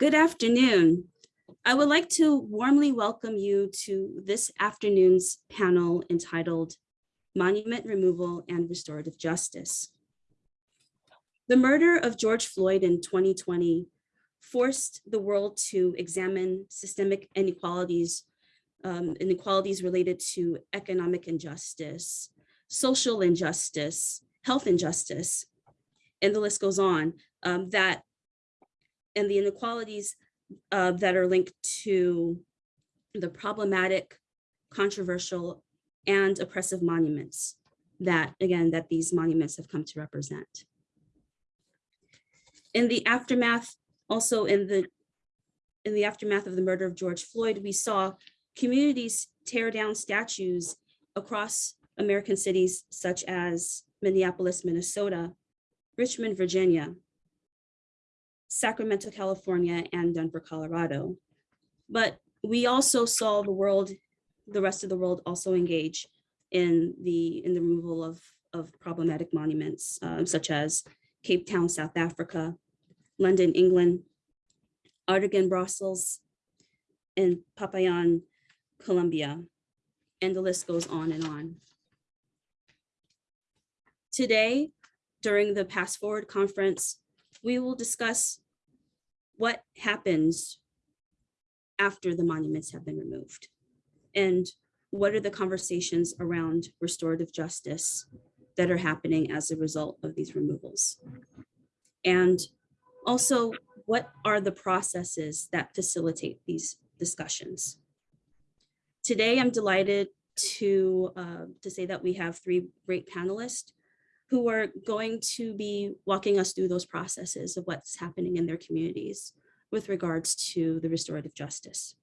Good afternoon. I would like to warmly welcome you to this afternoon's panel entitled Monument Removal and Restorative Justice. The murder of George Floyd in 2020 forced the world to examine systemic inequalities, um, inequalities related to economic injustice, social injustice, health injustice, and the list goes on, um, that and the inequalities uh, that are linked to the problematic, controversial, and oppressive monuments that, again, that these monuments have come to represent. In the aftermath, also in the in the aftermath of the murder of George Floyd, we saw communities tear down statues across American cities such as Minneapolis, Minnesota, Richmond, Virginia, Sacramento, California, and Denver, Colorado. But we also saw the world, the rest of the world also engage in the in the removal of, of problematic monuments, uh, such as Cape Town, South Africa, London, England, Artigan, Brussels, and Popayan, Colombia, and the list goes on and on. Today, during the PastForward conference, we will discuss what happens after the monuments have been removed and what are the conversations around restorative justice that are happening as a result of these removals. And also, what are the processes that facilitate these discussions? Today, I'm delighted to, uh, to say that we have three great panelists who are going to be walking us through those processes of what's happening in their communities with regards to the restorative justice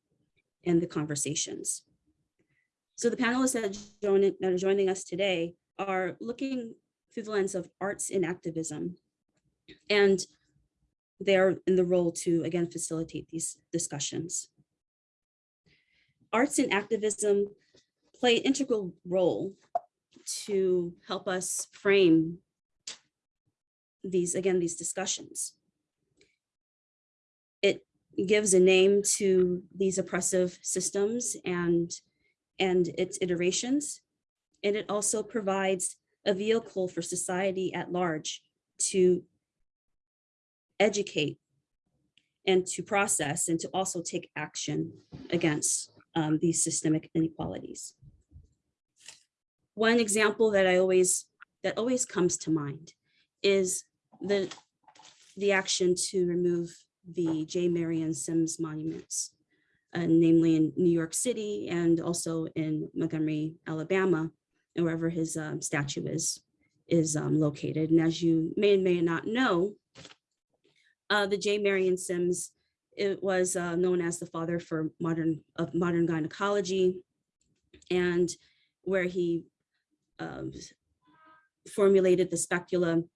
and the conversations. So the panelists that, that are joining us today are looking through the lens of arts and activism. And they're in the role to, again, facilitate these discussions. Arts and activism play an integral role to help us frame these, again, these discussions. It gives a name to these oppressive systems and, and its iterations. And it also provides a vehicle for society at large to educate and to process and to also take action against um, these systemic inequalities. One example that I always, that always comes to mind is the, the action to remove the J. Marion Sims monuments, uh, namely in New York City and also in Montgomery, Alabama, and wherever his um, statue is, is um, located. And as you may and may not know, uh, the J. Marion Sims, it was uh, known as the father for modern of modern gynecology, and where he um, formulated the speculum.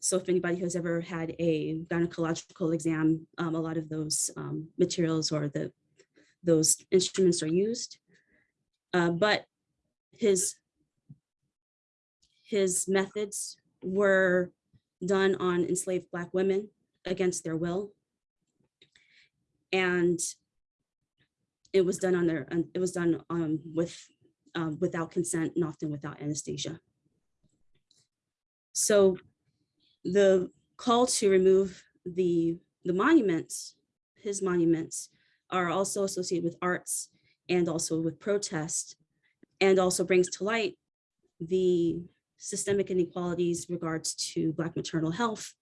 So if anybody has ever had a gynecological exam, um, a lot of those um, materials or the those instruments are used. Uh, but his his methods were done on enslaved Black women against their will. And it was done on their, it was done um, with um, without consent and often without anesthesia. So the call to remove the, the monuments, his monuments, are also associated with arts and also with protest, and also brings to light the systemic inequalities regards to Black maternal health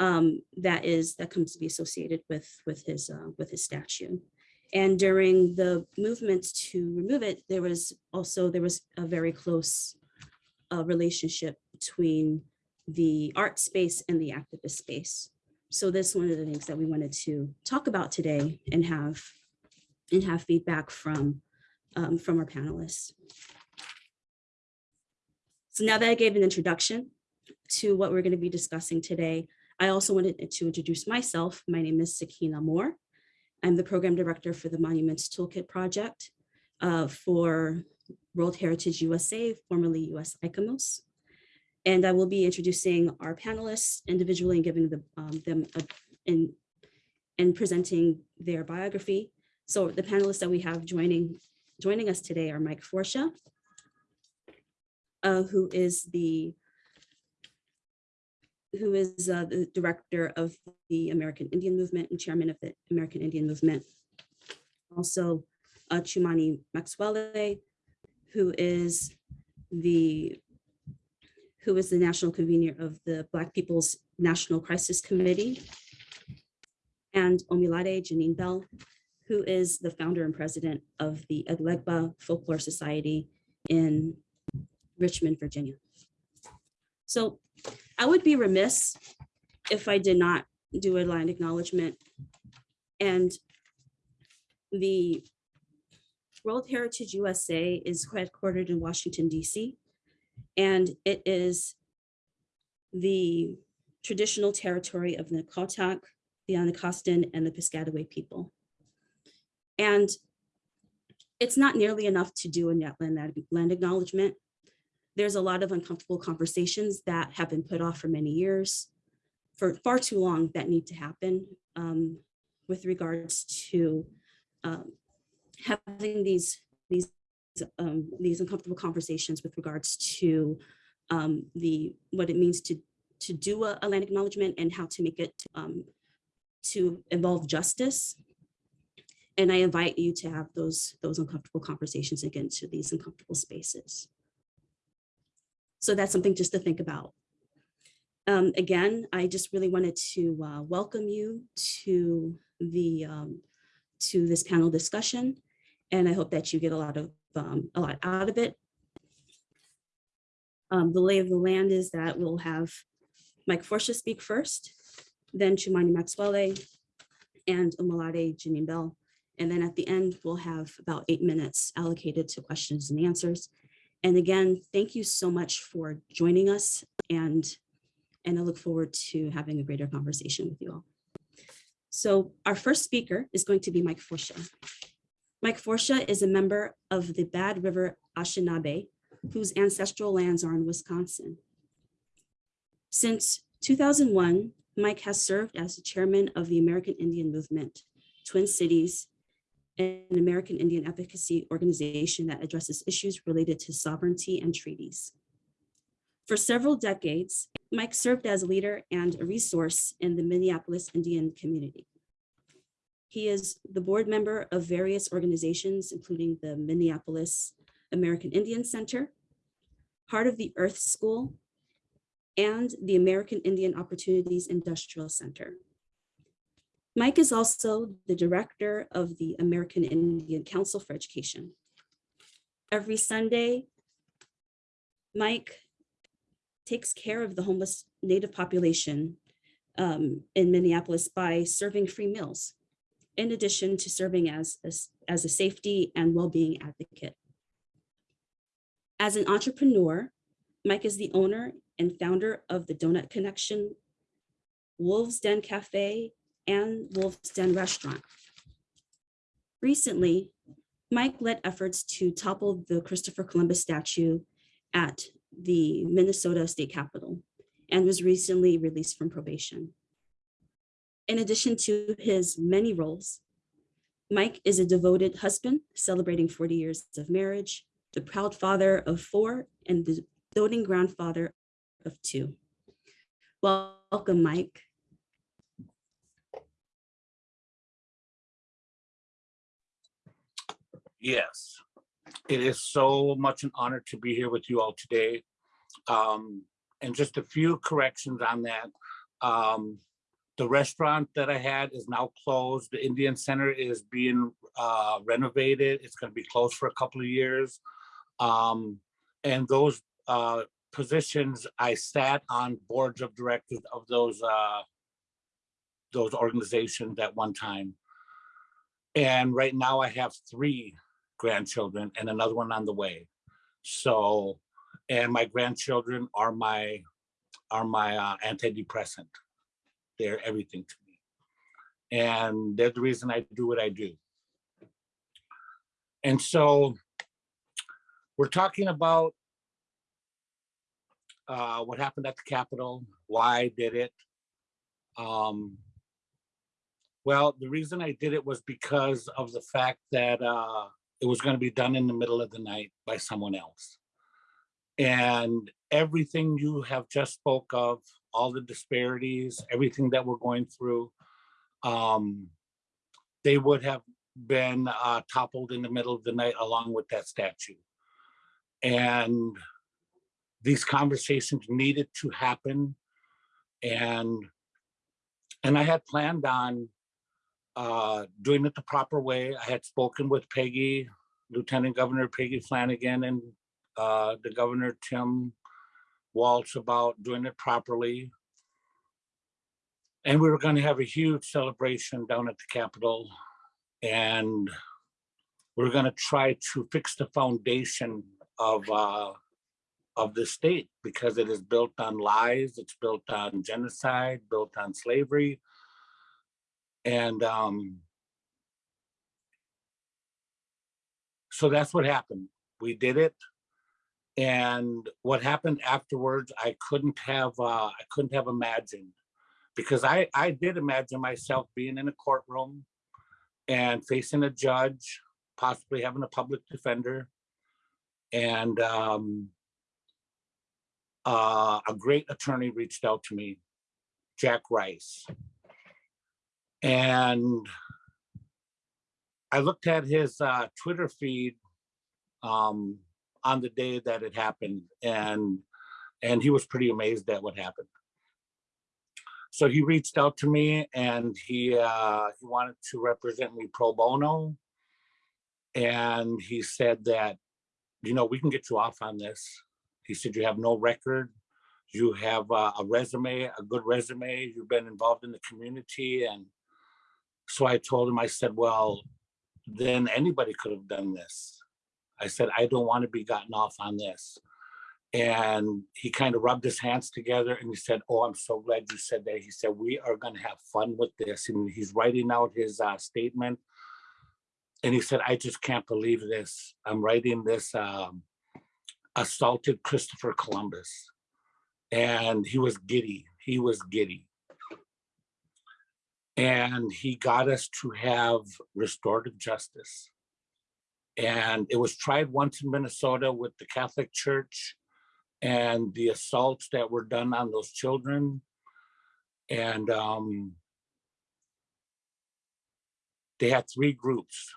um, that is that comes to be associated with with his uh, with his statue. And during the movement to remove it, there was also, there was a very close uh, relationship between the art space and the activist space. So this is one of the things that we wanted to talk about today and have and have feedback from um, from our panelists. So now that I gave an introduction to what we're going to be discussing today, I also wanted to introduce myself. My name is Sakina Moore. I'm the program director for the Monuments Toolkit project uh, for World Heritage USA, formerly US ICOMOS. And I will be introducing our panelists individually and giving the, um, them a, in, and presenting their biography. So the panelists that we have joining, joining us today are Mike Forcia, uh, who is the who is uh, the director of the American Indian Movement and chairman of the American Indian Movement. Also, uh, Chumani Maxwele, who is the who is the national convener of the Black People's National Crisis Committee, and Omilade Janine Bell, who is the founder and president of the Elegba Folklore Society in Richmond, Virginia. So I would be remiss if I did not do a land acknowledgement. And the World Heritage USA is headquartered in Washington, DC. And it is the traditional territory of the Nacotchtank, the Anacostan, and the Piscataway people. And it's not nearly enough to do a net land acknowledgement. There's a lot of uncomfortable conversations that have been put off for many years, for far too long that need to happen um, with regards to um, having these these um, these uncomfortable conversations with regards to um, the what it means to to do a, a land acknowledgement and how to make it um, to involve justice. And I invite you to have those those uncomfortable conversations again to these uncomfortable spaces. So that's something just to think about. Um, again, I just really wanted to uh, welcome you to the um, to this panel discussion, and I hope that you get a lot of um, a lot out of it. Um, the lay of the land is that we'll have Mike Forcia speak first, then Chumani Maxwele and Omalade Janine Bell. And then at the end, we'll have about eight minutes allocated to questions and answers. And again, thank you so much for joining us and, and I look forward to having a greater conversation with you all. So our first speaker is going to be Mike Forcia. Mike Forcia is a member of the Bad River Anishinaabe, whose ancestral lands are in Wisconsin. Since 2001, Mike has served as the chairman of the American Indian Movement, Twin Cities, an American Indian advocacy organization that addresses issues related to sovereignty and treaties. For several decades, Mike served as a leader and a resource in the Minneapolis Indian community. He is the board member of various organizations, including the Minneapolis American Indian Center, Heart of the Earth School, and the American Indian Opportunities Industrial Center. Mike is also the director of the American Indian Council for Education. Every Sunday, Mike takes care of the homeless Native population um, in Minneapolis by serving free meals, in addition to serving as a, as a safety and well-being advocate. As an entrepreneur, Mike is the owner and founder of the Donut Connection, Wolves Den Cafe, and Wolf's Den restaurant. Recently, Mike led efforts to topple the Christopher Columbus statue at the Minnesota State Capitol and was recently released from probation. In addition to his many roles, Mike is a devoted husband celebrating 40 years of marriage, the proud father of four, and the doting grandfather of two. Welcome, Mike. Yes, it is so much an honor to be here with you all today. Um, and just a few corrections on that. Um, the restaurant that I had is now closed. The Indian Center is being uh, renovated. It's going to be closed for a couple of years. Um, and those uh, positions, I sat on boards of directors of those uh, those organizations at one time. And right now I have three grandchildren and another one on the way. So, and my grandchildren are my are my uh, antidepressant. They're everything to me. And they're the reason I do what I do. And so we're talking about uh, what happened at the Capitol, why I did it. Um, Well, the reason I did it was because of the fact that uh, it was gonna be done in the middle of the night by someone else. And everything you have just spoke of, all the disparities, everything that we're going through, um, they would have been uh, toppled in the middle of the night along with that statue. And these conversations needed to happen. And, and I had planned on uh, doing it the proper way. I had spoken with Peggy, Lieutenant Governor Peggy Flanagan and uh, the Governor Tim Walz about doing it properly. And we were gonna have a huge celebration down at the Capitol. And we're gonna try to fix the foundation of uh, of the state because it is built on lies, it's built on genocide, built on slavery. And um, so that's what happened. We did it. And what happened afterwards, I couldn't have, uh, I couldn't have imagined. Because I, I did imagine myself being in a courtroom and facing a judge, possibly having a public defender. And um, uh, a great attorney reached out to me, Jack Rice. And I looked at his uh, Twitter feed um, on the day that it happened, and and he was pretty amazed at what happened. So he reached out to me, and he uh, he wanted to represent me pro bono, and he said that, you know, we can get you off on this. He said you have no record, you have uh, a resume, a good resume, you've been involved in the community, and so I told him, I said, well, then anybody could have done this. I said, I don't want to be gotten off on this. And he kind of rubbed his hands together and he said, oh, I'm so glad you said that. He said, we are going to have fun with this. And he's writing out his uh, statement. And he said, I just can't believe this. I'm writing this um, assaulted Christopher Columbus. And he was giddy. He was giddy and he got us to have restorative justice. And it was tried once in Minnesota with the Catholic Church and the assaults that were done on those children. And um, they had three groups,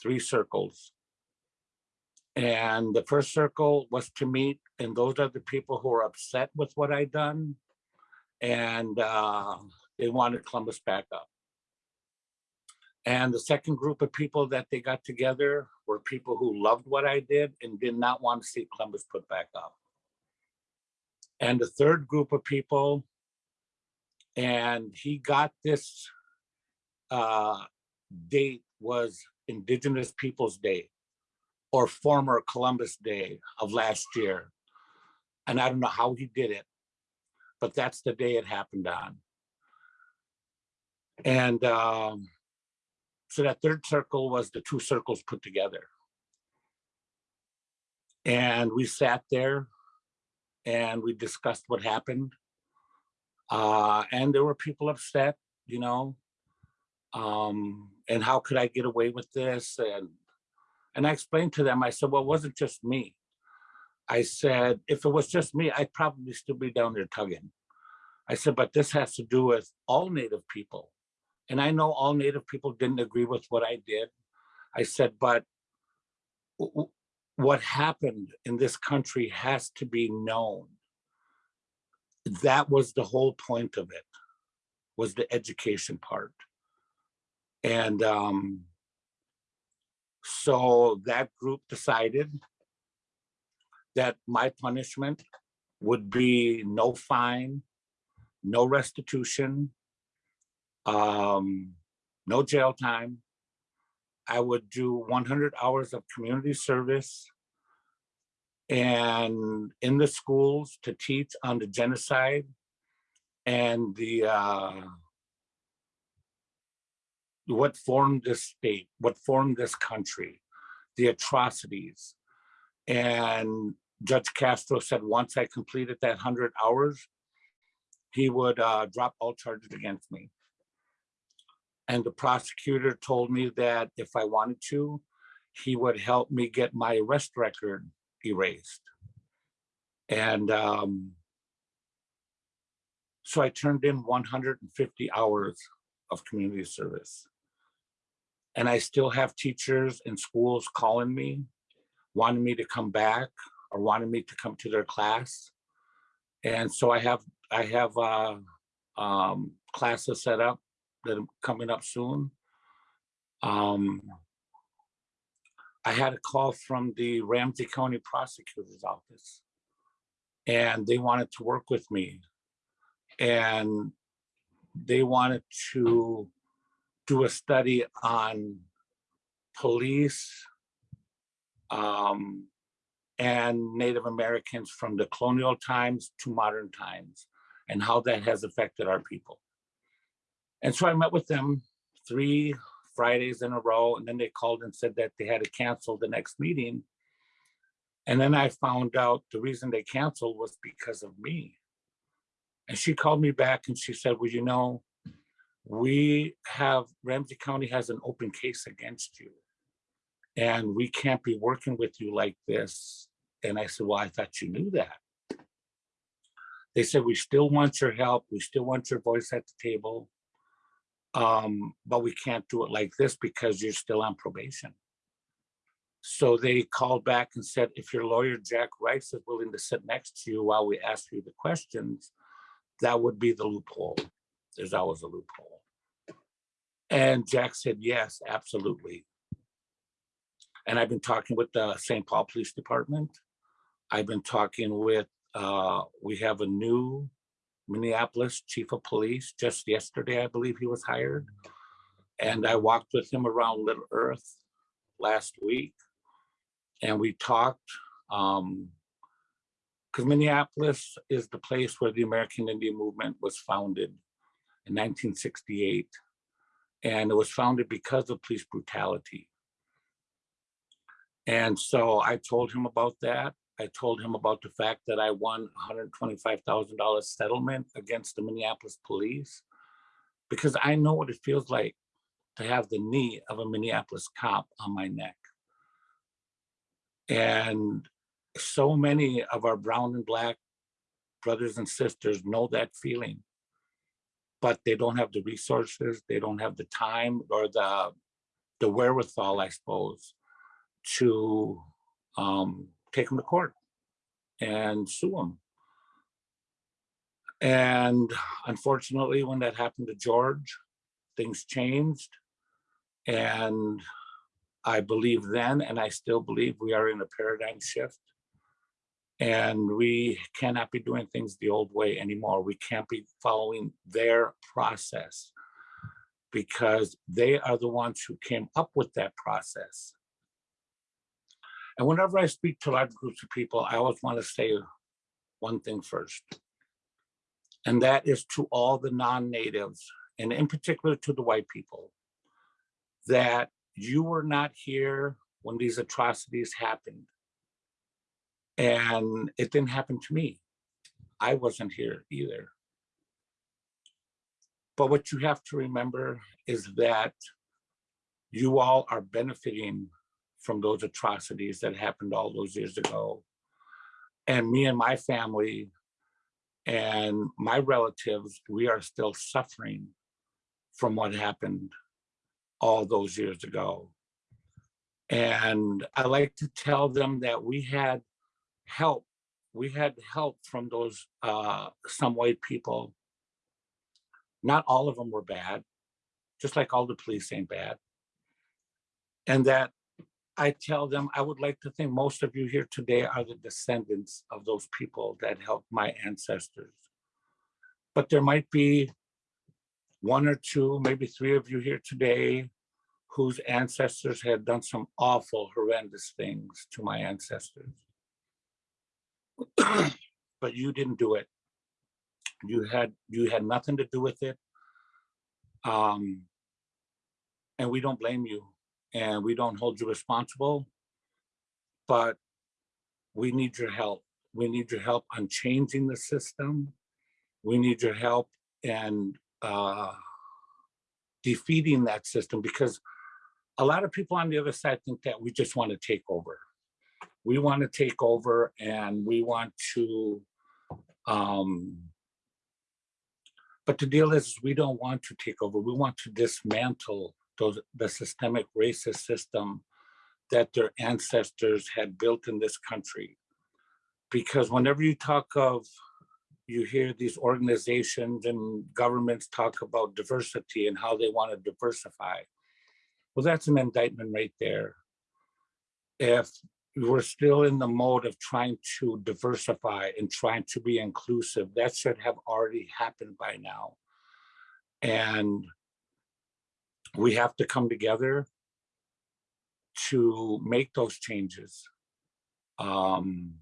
three circles. And the first circle was to meet, and those are the people who are upset with what I'd done. And uh, they wanted Columbus back up. And the second group of people that they got together were people who loved what I did and did not want to see Columbus put back up. And the third group of people, and he got this uh, date was Indigenous Peoples Day or former Columbus Day of last year. And I don't know how he did it, but that's the day it happened on. And um, so that third circle was the two circles put together. And we sat there and we discussed what happened. Uh, and there were people upset, you know, um, and how could I get away with this? And, and I explained to them, I said, well, it wasn't just me. I said, if it was just me, I'd probably still be down there tugging. I said, but this has to do with all Native people. And I know all Native people didn't agree with what I did. I said, but what happened in this country has to be known. That was the whole point of it, was the education part. And um, so that group decided that my punishment would be no fine, no restitution, um, no jail time. I would do 100 hours of community service and in the schools to teach on the genocide and the uh, what formed this state, what formed this country, the atrocities. And Judge Castro said once I completed that 100 hours, he would uh, drop all charges against me. And the prosecutor told me that if I wanted to, he would help me get my arrest record erased. And um, so I turned in 150 hours of community service. And I still have teachers in schools calling me, wanting me to come back or wanting me to come to their class. And so I have, I have uh, um, classes set up that are coming up soon. Um, I had a call from the Ramsey County Prosecutor's Office. And they wanted to work with me. And they wanted to do a study on police um, and Native Americans from the colonial times to modern times and how that has affected our people. And so I met with them three Fridays in a row, and then they called and said that they had to cancel the next meeting. And then I found out the reason they canceled was because of me. And she called me back and she said, well, you know, we have, Ramsey County has an open case against you. And we can't be working with you like this. And I said, well, I thought you knew that. They said, we still want your help. We still want your voice at the table. Um, but we can't do it like this because you're still on probation. So they called back and said, if your lawyer, Jack Rice, is willing to sit next to you while we ask you the questions, that would be the loophole. There's always a loophole. And Jack said, yes, absolutely. And I've been talking with the St. Paul Police Department. I've been talking with, uh, we have a new Minneapolis Chief of Police. Just yesterday, I believe he was hired. And I walked with him around Little Earth last week. And we talked, um, because Minneapolis is the place where the American Indian movement was founded in 1968. And it was founded because of police brutality. And so I told him about that. I told him about the fact that I won $125,000 settlement against the Minneapolis police because I know what it feels like to have the knee of a Minneapolis cop on my neck. And so many of our brown and black brothers and sisters know that feeling, but they don't have the resources, they don't have the time or the, the wherewithal, I suppose, to um, take them to court and sue them. And unfortunately, when that happened to George, things changed. And I believe then, and I still believe we are in a paradigm shift. And we cannot be doing things the old way anymore. We can't be following their process because they are the ones who came up with that process. And whenever I speak to large groups of people, I always want to say one thing first. And that is to all the non-natives, and in particular to the white people, that you were not here when these atrocities happened. And it didn't happen to me. I wasn't here either. But what you have to remember is that you all are benefiting from those atrocities that happened all those years ago. And me and my family and my relatives, we are still suffering from what happened all those years ago. And I like to tell them that we had help. We had help from those uh, some white people. Not all of them were bad, just like all the police ain't bad. And that I tell them, I would like to think most of you here today are the descendants of those people that helped my ancestors. But there might be one or two, maybe three of you here today whose ancestors had done some awful, horrendous things to my ancestors. but you didn't do it. You had you had nothing to do with it. Um, and we don't blame you and we don't hold you responsible. But we need your help. We need your help on changing the system. We need your help and uh, defeating that system because a lot of people on the other side think that we just want to take over. We want to take over and we want to, um, but the deal is, we don't want to take over. We want to dismantle those, the systemic racist system that their ancestors had built in this country. Because whenever you talk of, you hear these organizations and governments talk about diversity and how they want to diversify. Well, that's an indictment right there. If we're still in the mode of trying to diversify and trying to be inclusive, that should have already happened by now. And we have to come together to make those changes. Um,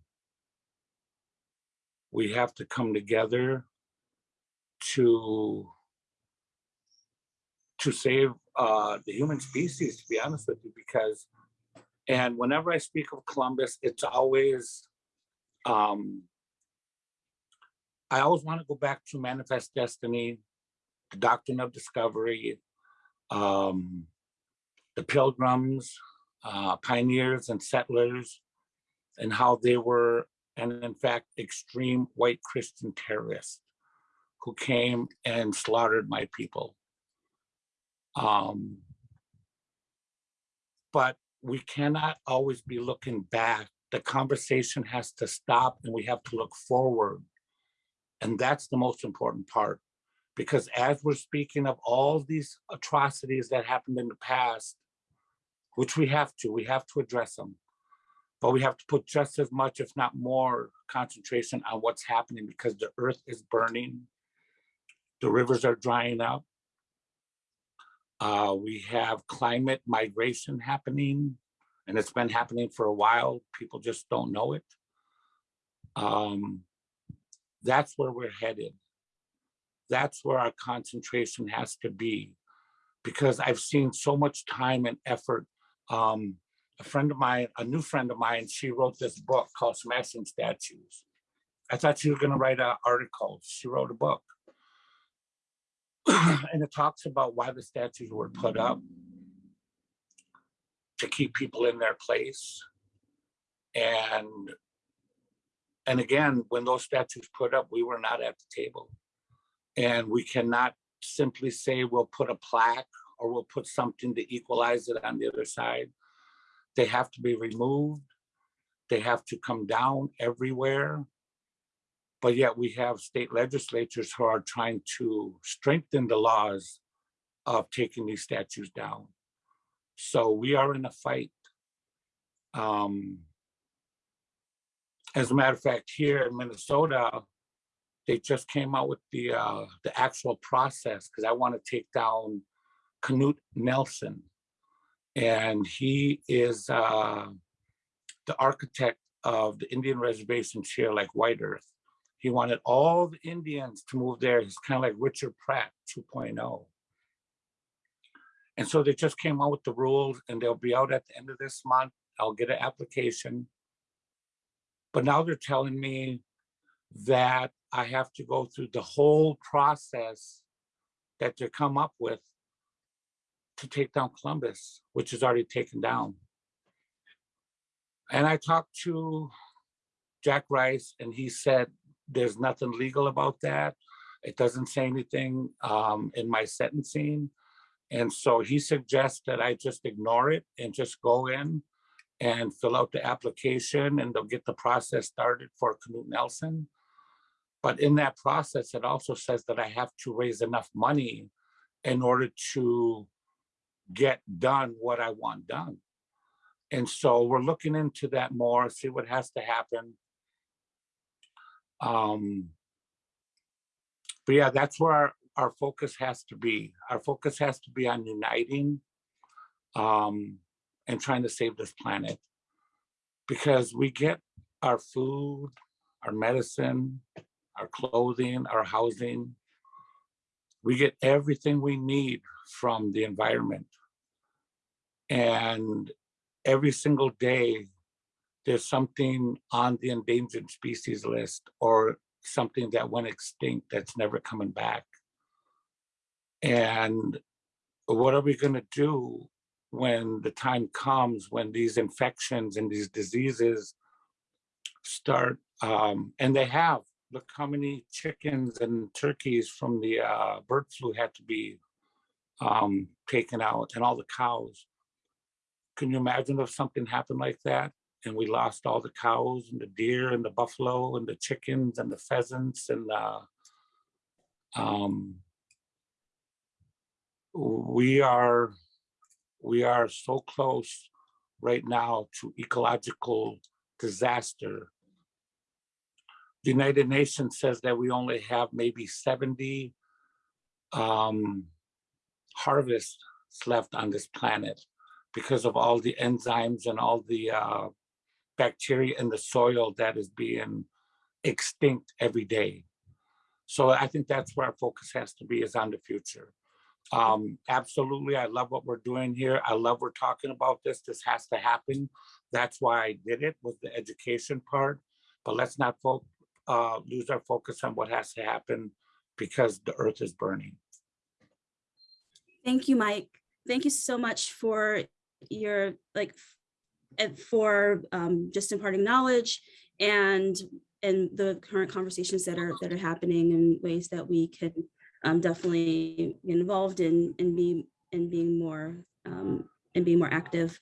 we have to come together to to save uh, the human species, to be honest with you, because and whenever I speak of Columbus, it's always um, I always want to go back to Manifest Destiny, the Doctrine of Discovery, um, the Pilgrims, uh, pioneers and settlers, and how they were, and in fact, extreme white Christian terrorists who came and slaughtered my people. Um, but we cannot always be looking back. The conversation has to stop and we have to look forward. And that's the most important part. Because as we're speaking of all these atrocities that happened in the past, which we have to, we have to address them. But we have to put just as much, if not more, concentration on what's happening because the earth is burning. The rivers are drying up. Uh, we have climate migration happening, and it's been happening for a while. People just don't know it. Um, that's where we're headed. That's where our concentration has to be, because I've seen so much time and effort. Um, a friend of mine, a new friend of mine, she wrote this book called Smashing Statues. I thought she was going to write an article. She wrote a book. and it talks about why the statues were put up to keep people in their place. And and again, when those statues put up, we were not at the table. And we cannot simply say we'll put a plaque or we'll put something to equalize it on the other side. They have to be removed. They have to come down everywhere but yet we have state legislatures who are trying to strengthen the laws of taking these statues down. So we are in a fight. Um, as a matter of fact, here in Minnesota, they just came out with the uh, the actual process because I want to take down Knute Nelson, and he is uh, the architect of the Indian reservations here, like White Earth. He wanted all the Indians to move there. He's kind of like Richard Pratt 2.0. And so they just came out with the rules and they'll be out at the end of this month. I'll get an application. But now they're telling me that I have to go through the whole process that they come up with to take down Columbus, which is already taken down. And I talked to Jack Rice and he said, there's nothing legal about that. It doesn't say anything um, in my sentencing. And so he suggests that I just ignore it and just go in and fill out the application and they'll get the process started for Knute Nelson. But in that process, it also says that I have to raise enough money in order to get done what I want done. And so we're looking into that more, see what has to happen. Um, but yeah, that's where our, our focus has to be. Our focus has to be on uniting um, and trying to save this planet. Because we get our food, our medicine, our clothing, our housing. We get everything we need from the environment. And every single day, there's something on the endangered species list or something that went extinct that's never coming back. And what are we gonna do when the time comes, when these infections and these diseases start, um, and they have, look how many chickens and turkeys from the, uh, bird flu had to be um, taken out and all the cows. Can you imagine if something happened like that? And we lost all the cows and the deer and the buffalo and the chickens and the pheasants and, uh, um, we are, we are so close right now to ecological disaster. The United Nations says that we only have maybe 70 um, harvests left on this planet because of all the enzymes and all the uh, bacteria in the soil that is being extinct every day. So I think that's where our focus has to be is on the future. Um, absolutely, I love what we're doing here. I love we're talking about this. This has to happen. That's why I did it was the education part. But let's not fo uh, lose our focus on what has to happen because the earth is burning. Thank you, Mike. Thank you so much for your like for um, just imparting knowledge and and the current conversations that are that are happening in ways that we can um, definitely get involved in and be and being more um, and being more active.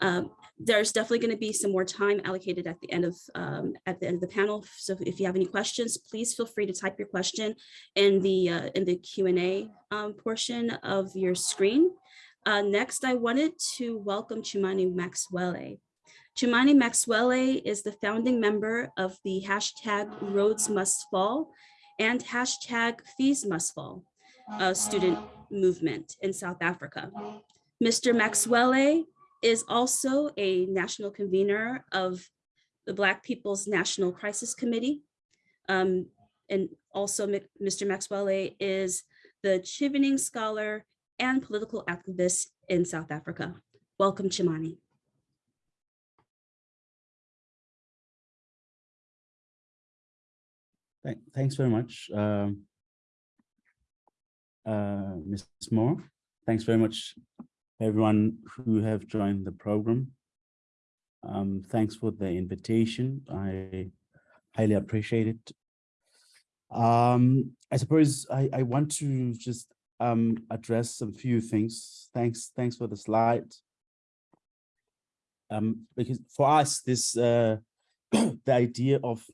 Um, there's definitely going to be some more time allocated at the end of um, at the end of the panel. So if you have any questions, please feel free to type your question in the uh, in the Q and A um, portion of your screen. Uh, next, I wanted to welcome Chumani Maxwele. Chumani Maxwele is the founding member of the hashtag Rhodes Must Fall and hashtag Fees Must Fall uh, student movement in South Africa. Mr. Maxwele is also a national convener of the Black People's National Crisis Committee. Um, and also Mr. Maxwele is the Chevening Scholar and political activist in South Africa. Welcome, Chumani. Thanks very much. um, uh, Ms. Moore, thanks very much, everyone who have joined the program. Um, Thanks for the invitation. I highly appreciate it. Um, I suppose I, I want to just um, address some few things. Thanks, thanks for the slide. Um, because for us, this uh, the idea of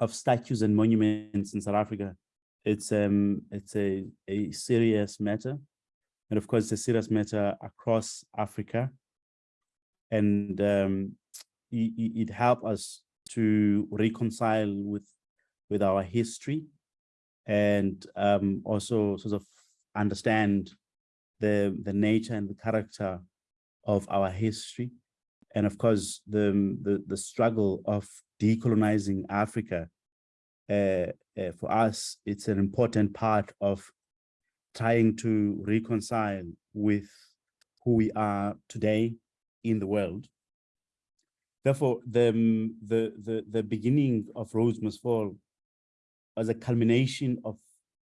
of statues and monuments in South Africa. It's um it's a, a serious matter. And of course, it's a serious matter across Africa. And um, it, it, helped us to reconcile with with our history and um, also sort of understand the the nature and the character of our history and of course the the, the struggle of decolonizing Africa, uh, uh, for us, it's an important part of trying to reconcile with who we are today in the world. Therefore, the, um, the, the, the beginning of Rhodes Must Fall was a culmination of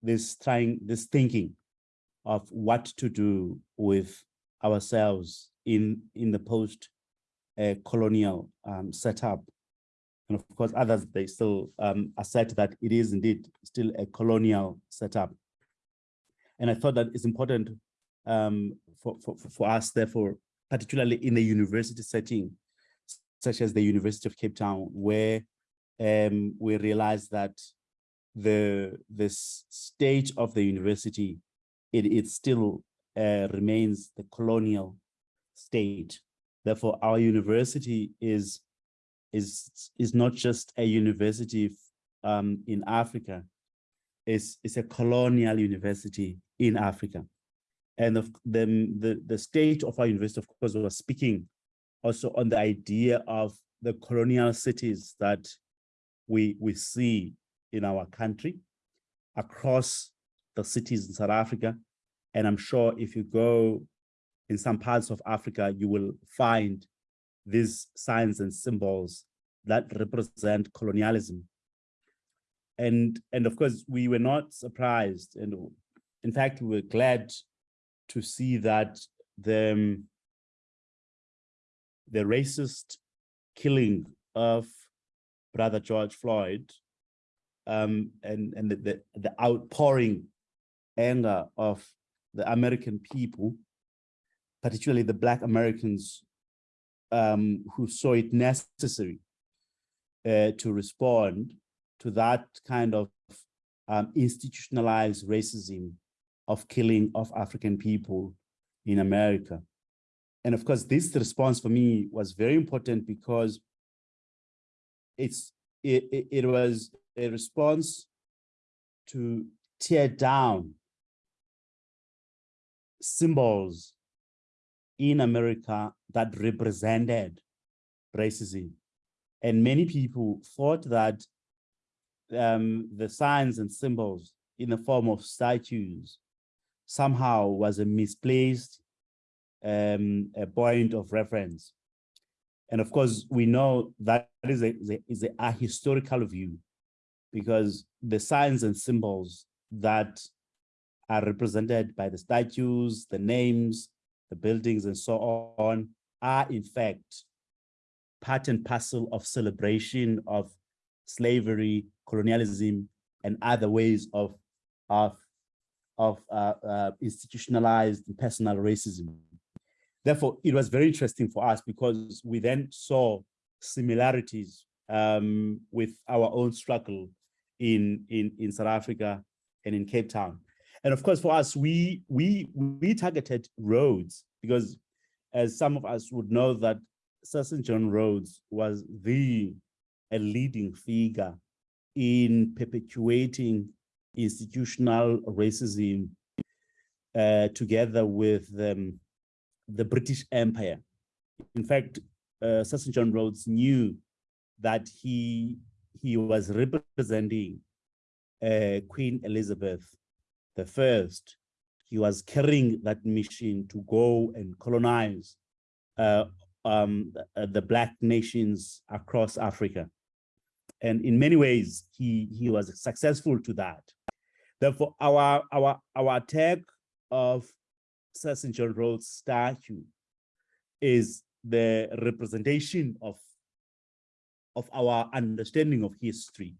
this trying, this thinking of what to do with ourselves in, in the post uh, colonial um, setup and of course, others, they still um, assert that it is indeed still a colonial setup. And I thought that it's important um, for, for, for us, therefore, particularly in the university setting, such as the University of Cape Town, where um, we realize that the this stage of the university, it, it still uh, remains the colonial state. Therefore, our university is is is not just a university um, in Africa. It's, it's a colonial university in Africa. And of the, the, the state of our university, of course, was speaking also on the idea of the colonial cities that we, we see in our country across the cities in South Africa. And I'm sure if you go in some parts of Africa, you will find these signs and symbols that represent colonialism. And, and of course, we were not surprised. And in fact, we were glad to see that the the racist killing of brother George Floyd um, and and the, the the outpouring anger of the American people, particularly the Black Americans um, who saw it necessary uh, to respond to that kind of um, institutionalized racism of killing of African people in America. And of course, this response for me was very important because it's it, it, was a response to tear down symbols in America that represented racism. And many people thought that um, the signs and symbols in the form of statues somehow was a misplaced um, a point of reference. And of course, we know that is a, is a, a historical view because the signs and symbols that are represented by the statues, the names, the buildings, and so on, are in fact part and parcel of celebration of slavery, colonialism, and other ways of, of, of uh, uh, institutionalized personal racism. Therefore, it was very interesting for us because we then saw similarities um, with our own struggle in, in, in South Africa and in Cape Town. And of course, for us, we, we, we targeted Rhodes because as some of us would know that Cecil John Rhodes was the a leading figure in perpetuating institutional racism uh, together with um, the British Empire. In fact, uh, Cecil John Rhodes knew that he, he was representing uh, Queen Elizabeth the First. He was carrying that mission to go and colonize uh, um, the, the Black nations across Africa. And in many ways, he, he was successful to that. Therefore, our, our, our attack of. John Rhodes statue is the representation of, of our understanding of history,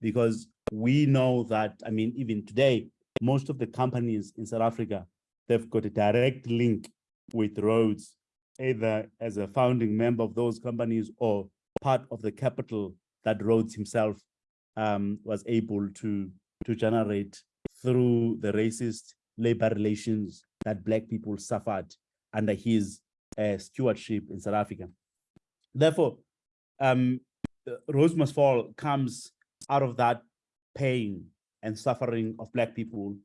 because we know that, I mean, even today, most of the companies in South Africa, they've got a direct link with Rhodes, either as a founding member of those companies or part of the capital that Rhodes himself um, was able to, to generate through the racist labor relations that Black people suffered under his uh, stewardship in South Africa. Therefore, um, Rhodes Must Fall comes out of that pain and suffering of Black people.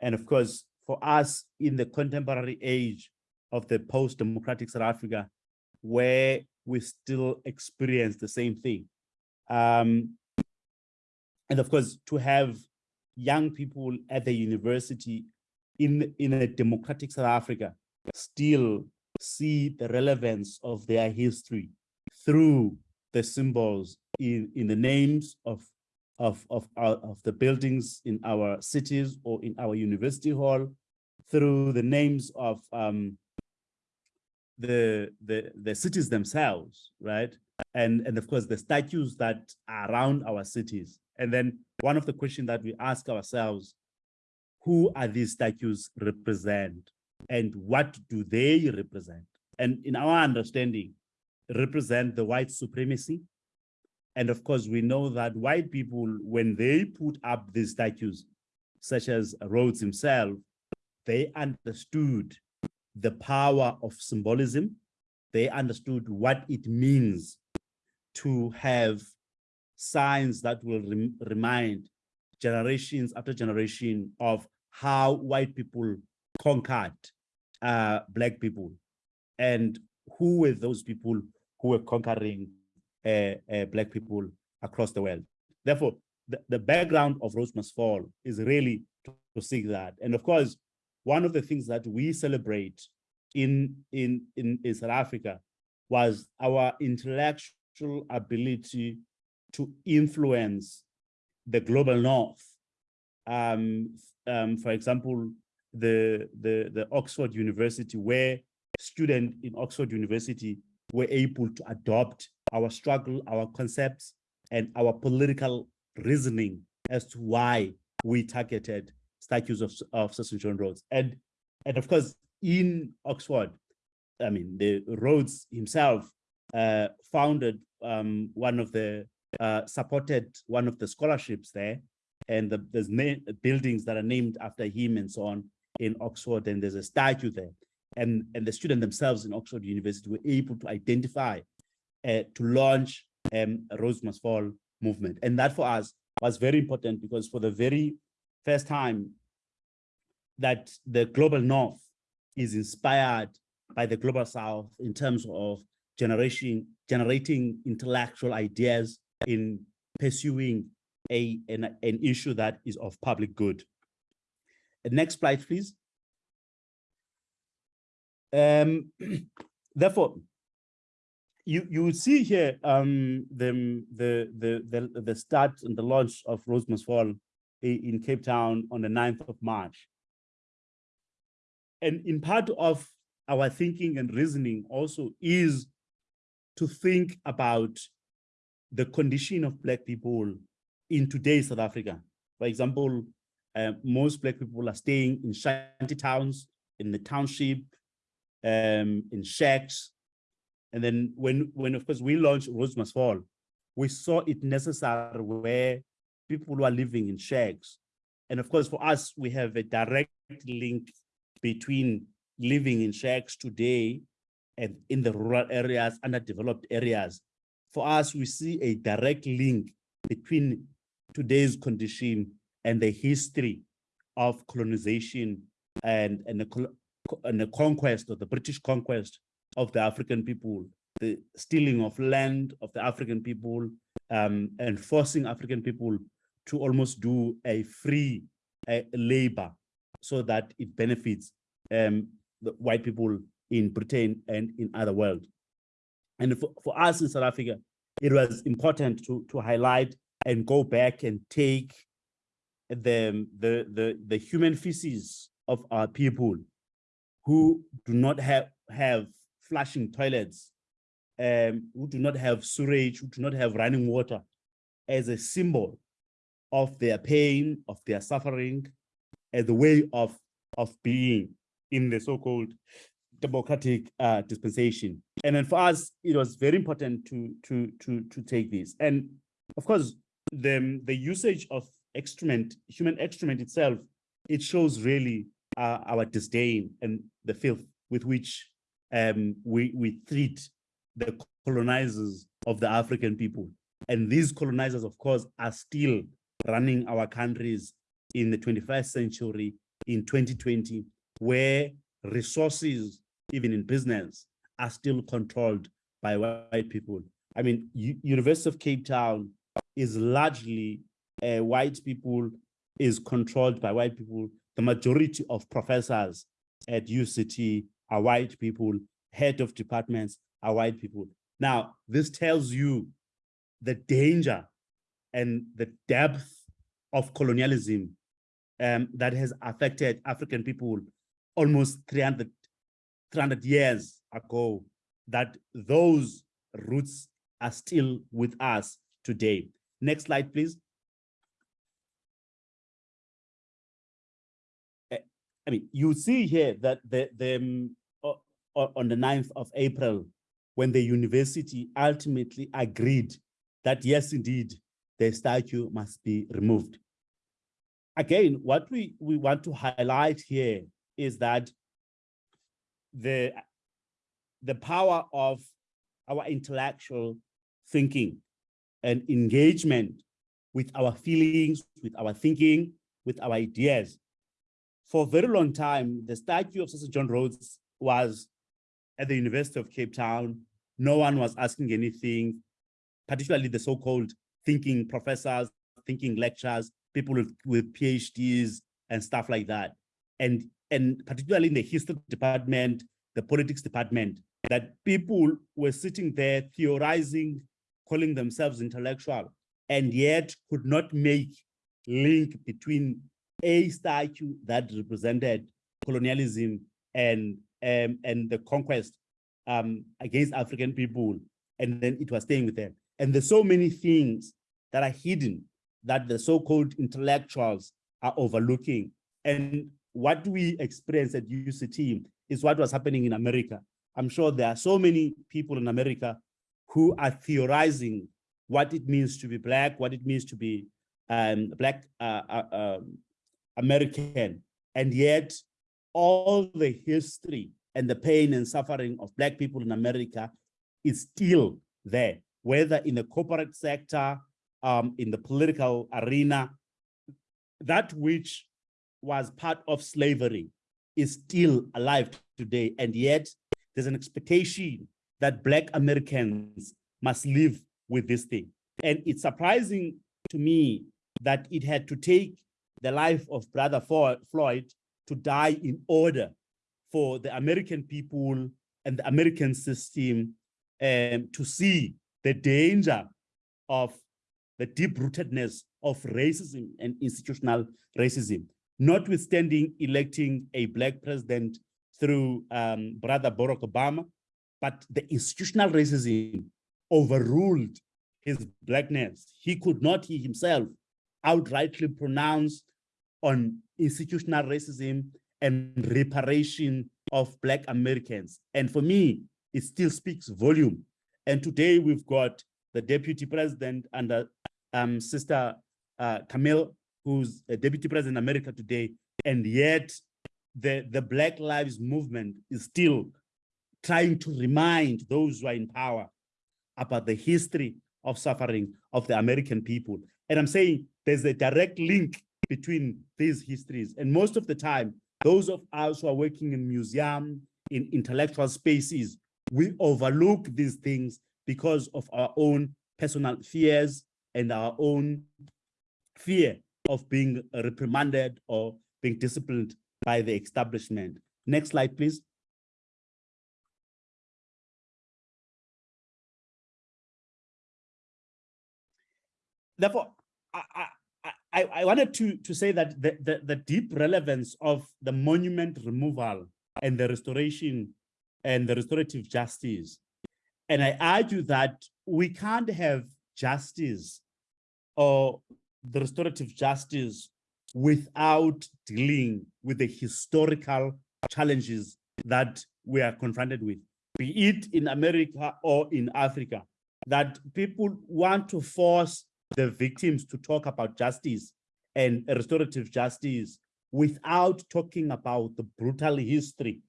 And of course, for us in the contemporary age of the post-democratic South Africa, where we still experience the same thing. Um, and of course, to have young people at the university in, in a democratic South Africa still see the relevance of their history through the symbols in, in the names of, of, of, our, of the buildings in our cities or in our university hall, through the names of um, the, the, the cities themselves, right? And, and of course, the statues that are around our cities. And then one of the questions that we ask ourselves who are these statues represent and what do they represent? And in our understanding, represent the white supremacy. And of course, we know that white people, when they put up these statues, such as Rhodes himself, they understood the power of symbolism. They understood what it means to have signs that will rem remind generations after generation of how white people conquered uh, black people and who were those people who were conquering uh, uh, black people across the world. Therefore, the, the background of Rhodes Must Fall is really to, to seek that. And of course, one of the things that we celebrate in, in, in, in South Africa was our intellectual ability to influence the global north um, um, for example, the, the, the Oxford University, where students in Oxford University were able to adopt our struggle, our concepts, and our political reasoning as to why we targeted statues of, of Cecil John Rhodes. And, and of course, in Oxford, I mean, the Rhodes himself uh, founded um, one of the, uh, supported one of the scholarships there. And the, there's buildings that are named after him and so on in Oxford, and there's a statue there. And, and the students themselves in Oxford University were able to identify, uh, to launch um, a Rhodes Must Fall movement. And that for us was very important because for the very first time that the global north is inspired by the global south in terms of generation generating intellectual ideas in pursuing a an, an issue that is of public good Uh, next slide please um therefore you you see here um the the the the, the start and the launch of Rhodes Must Fall in Cape Town on the 9th of March. And in part of our thinking and reasoning also is to think about the condition of Black people in today's South Africa. For example, uh, most Black people are staying in shanty towns, in the township, um, in shacks. And then when, when of course we launched Rhodes Must Fall, we saw it necessary where people who are living in shacks. And of course, for us, we have a direct link between living in shacks today and in the rural areas, underdeveloped areas. For us, we see a direct link between today's condition and the history of colonization and, and, the, and the conquest of the British conquest of the African people, the stealing of land of the African people, um, and forcing African people to almost do a free labor so that it benefits um, the white people in Britain and in other world. And for, for us in South Africa, it was important to, to highlight and go back and take the, the, the, the human feces of our people who do not have, have flushing toilets, um, who do not have sewage, who do not have running water as a symbol of their pain, of their suffering, as a way of, of being in the so-called democratic uh, dispensation. And then for us, it was very important to, to, to, to take this. And of course, the, the usage of excrement, human excrement itself, it shows really uh, our disdain and the filth with which um, we, we treat the colonizers of the African people. And these colonizers, of course, are still running our countries in the 21st century in 2020, where resources, even in business, are still controlled by white people. I mean, U- University of Cape Town is largely uh, white people, is controlled by white people. The majority of professors at UCT are white people, head of departments are white people. Now, this tells you the danger and the depth of colonialism um, that has affected African people almost 300, 300 years ago, that those roots are still with us today. Next slide, please. Eh, I mean, you see here that the, the, um, on the 9th of April, when the university ultimately agreed that yes, indeed, the statue must be removed. Again, what we, we want to highlight here is that the, the power of our intellectual thinking and engagement with our feelings, with our thinking, with our ideas. For a very long time, the statue of Cecil John Rhodes was at the University of Cape Town. No one was asking anything, particularly the so-called thinking professors, thinking lecturers, people with, with PhDs and stuff like that. And, and particularly in the history department, the politics department, that people were sitting there theorizing, calling themselves intellectual, and yet could not make link between a statue that represented colonialism and um, and the conquest um, against African people, and then it was staying with them. And there's so many things that are hidden that the so-called intellectuals are overlooking. And what we experience at UCT is what was happening in America. I'm sure there are so many people in America who are theorizing what it means to be black, what it means to be um, black uh, uh, um, American, and yet all the history and the pain and suffering of black people in America is still there, whether in the corporate sector, um, in the political arena, that which was part of slavery is still alive today. And yet there's an expectation that Black Americans must live with this thing. And it's surprising to me that it had to take the life of Brother Floyd to die in order for the American people and the American system um, to see the danger of the deep-rootedness of racism and institutional racism, notwithstanding electing a black president through um, Brother Barack Obama, but the institutional racism overruled his blackness. He could not he himself outrightly pronounce on institutional racism and reparation of black Americans. And for me, it still speaks volume. And today we've got the deputy president under um, Sister uh, Camille, who's a deputy president America today, and yet the, the Black Lives Movement is still trying to remind those who are in power about the history of suffering of the American people. And I'm saying there's a direct link between these histories. And most of the time, those of us who are working in museum, in intellectual spaces, we overlook these things because of our own personal fears and our own fear of being reprimanded or being disciplined by the establishment. Next slide, please. Therefore, I, I, I, wanted to, to say that the, the, the deep relevance of the monument removal and the restoration and the restorative justice. And I argue that we can't have justice or the restorative justice without dealing with the historical challenges that we are confronted with, be it in America or in Africa, that people want to force the victims to talk about justice and restorative justice without talking about the brutal history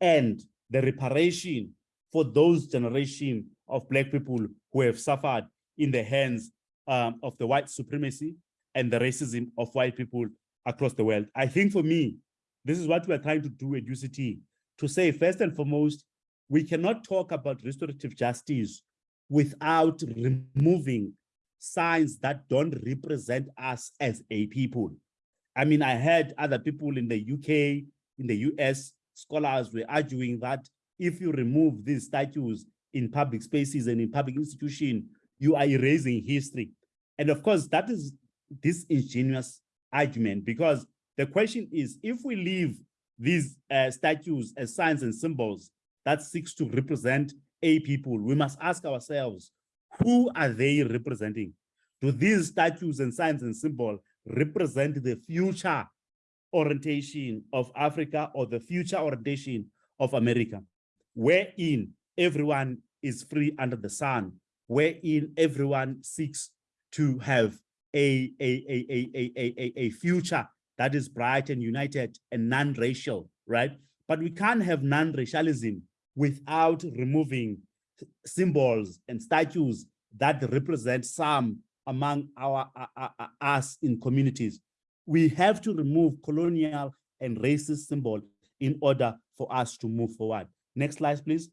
and the reparation for those generation of black people who have suffered in the hands um, of the white supremacy and the racism of white people across the world. I think for me, this is what we're trying to do at UCT, to say first and foremost, we cannot talk about restorative justice without removing signs that don't represent us as a people. I mean, I heard other people in the UK, in the US, scholars were arguing that if you remove these statues in public spaces and in public institutions, you are erasing history. And of course, that is this ingenious argument because the question is, if we leave these uh, statues as signs and symbols that seeks to represent a people, we must ask ourselves, who are they representing? Do these statues and signs and symbols represent the future orientation of Africa or the future orientation of America, wherein everyone is free under the sun, wherein everyone seeks to have a, a, a, a, a, a, a future that is bright and united and non-racial, right? But we can't have non-racialism without removing symbols and statues that represent some among our us in communities. We have to remove colonial and racist symbol in order for us to move forward. Next slide, please.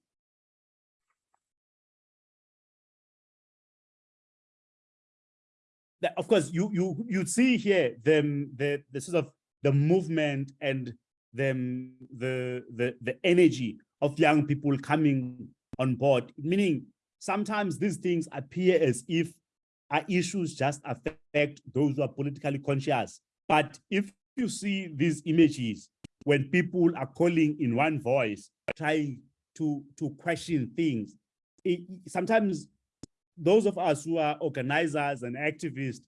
That, of course, you you you see here the the the sort of the movement and the the the the energy of young people coming on board. Meaning, sometimes these things appear as if our issues just affect those who are politically conscious. But if you see these images, when people are calling in one voice, trying to, to question things. It- sometimes those of us who are organizers and activists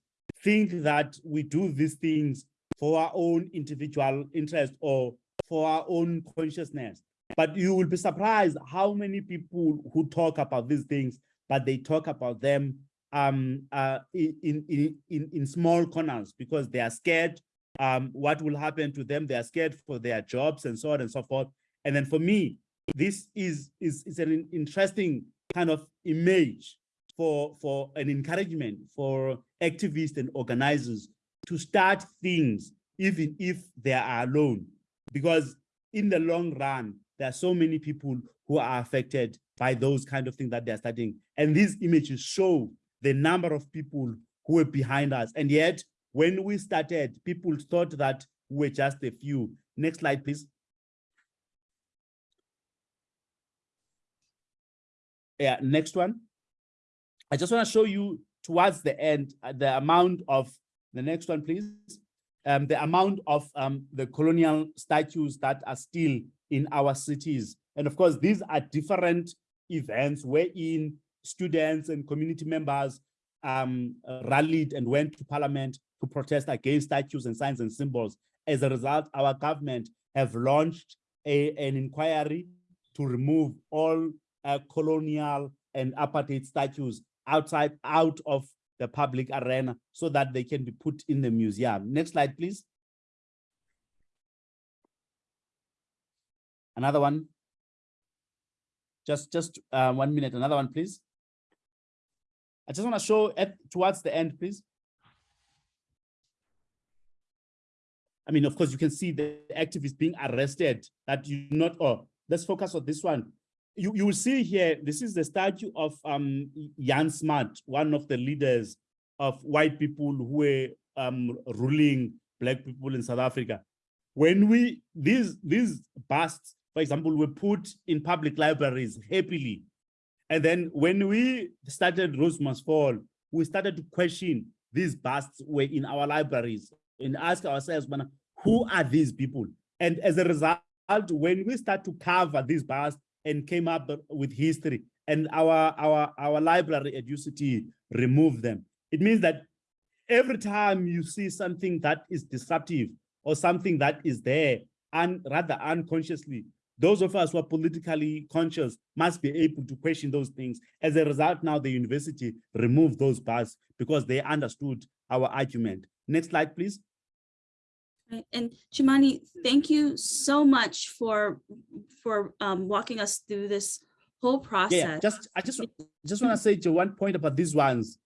think that we do these things for our own individual interest or for our own consciousness. But you will be surprised how many people who talk about these things, but they talk about them um, uh, in, in, in, in small corners because they are scared um, what will happen to them. They are scared for their jobs and so on and so forth. And then for me, this is, is, is an interesting kind of image for, for an encouragement for activists and organizers to start things, even if they are alone. Because in the long run, there are so many people who are affected by those kind of things that they're studying. And these images show the number of people who were behind us. And yet, when we started, people thought that we were just a few. Next slide, please. Yeah, next one. I just want to show you towards the end, uh, the amount of, the next one, please. Um, the amount of um, the colonial statues that are still in our cities. And of course, these are different events wherein students and community members um, rallied and went to parliament to protest against statues and signs and symbols. As a result, our government have launched a, an inquiry to remove all uh, colonial and apartheid statues outside, out of the public arena so that they can be put in the museum. Next slide, please. Another one. Just, just uh, one minute, another one, please. I just want to show at towards the end, please. I mean, of course, you can see the activists being arrested that you not, oh, let's focus on this one. You, you will see here, this is the statue of um, Jan Smuts, one of the leaders of white people who were um, ruling black people in South Africa. When we, these, these busts, for example, were put in public libraries happily. And then when we started Rhodes Must Fall, we started to question these busts were in our libraries and ask ourselves, "Man, who are these people? And as a result, when we start to cover these busts and came up with history and our, our, our library at UCT removed them, it means that every time you see something that is disruptive or something that is there and rather unconsciously, those of us who are politically conscious must be able to question those things. As a result, now the university removed those bars because they understood our argument. Next slide, please. Right, and Chumani, thank you so much for, for um, walking us through this whole process. Yeah, just I just just want to say to one point about these ones.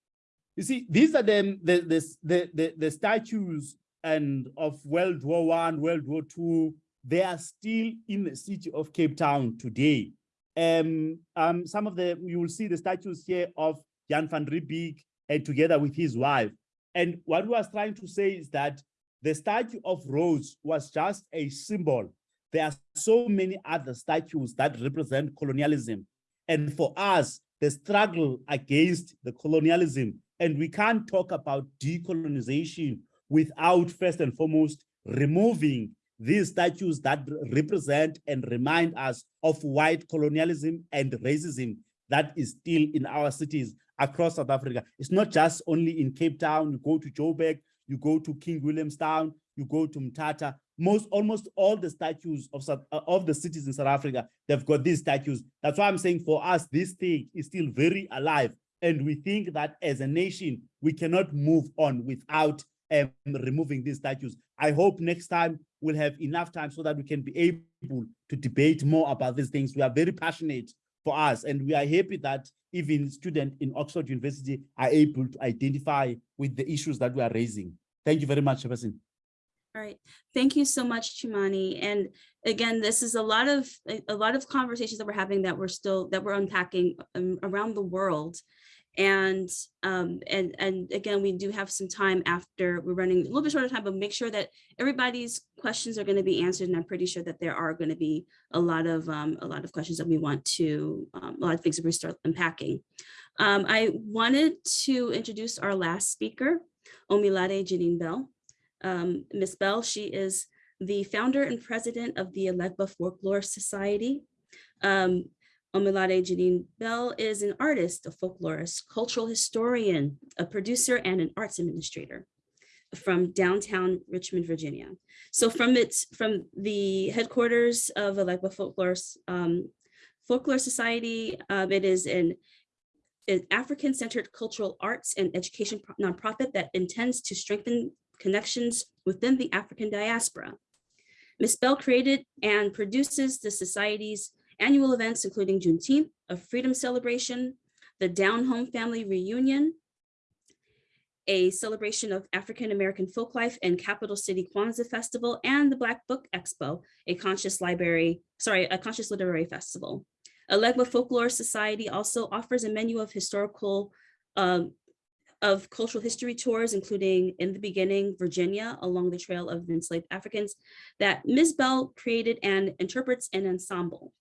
You see, these are them the the the the, the statues and of World War One, World War Two. They are still in the city of Cape Town today. Um, um, some of the you will see the statues here of Jan van Riebeeck and together with his wife. And what we was trying to say is that the statue of Rhodes was just a symbol. There are so many other statues that represent colonialism. And for us, the struggle against the colonialism, and we can't talk about decolonization without first and foremost removing these statues that represent and remind us of white colonialism and racism that is still in our cities across South Africa. It's not just only in Cape Town, you go to Joburg, you go to King Williamstown, you go to Mthatha, most, almost all the statues of, uh, of the cities in South Africa, they've got these statues. That's why I'm saying for us, this thing is still very alive. And we think that as a nation, we cannot move on without um, removing these statues. I hope next time we'll have enough time so that we can be able to debate more about these things. We are very passionate for us, and we are happy that even students in Oxford University are able to identify with the issues that we are raising. Thank you very much, Chairperson. All right, thank you so much, Chumani. And again, this is a lot of, a- a lot of conversations that we're having that we're still, that we're unpacking um, around the world. And, um, and, and again, we do have some time after, we're running a little bit short of time, but make sure that everybody's questions are going to be answered. And I'm pretty sure that there are going to be a lot of, um, a lot of questions that we want to, um, a lot of things that we start unpacking. Um, I wanted to introduce our last speaker, Omilade Janine Bell. Um. Bell, she is the founder and president of the Elegba Folklore Society. Um, Omilade Janine Bell is an artist, a folklorist, cultural historian, a producer, and an arts administrator from downtown Richmond, Virginia. So from its from the headquarters of Elegba Folklore um, Folklore Society, um, it is an an African-centered cultural arts and education nonprofit that intends to strengthen connections within the African diaspora. Ms. Bell created and produces the society's annual events, including Juneteenth, a freedom celebration, the Down Home Family Reunion, a celebration of African-American folk life and Capital City Kwanzaa Festival, and the Black Book Expo, a conscious library, sorry, a conscious literary festival. Elegba Folklore Society also offers a menu of historical, um, of cultural history tours, including in the beginning, Virginia, along the trail of enslaved Africans, that Ms. Bell created and interprets an ensemble.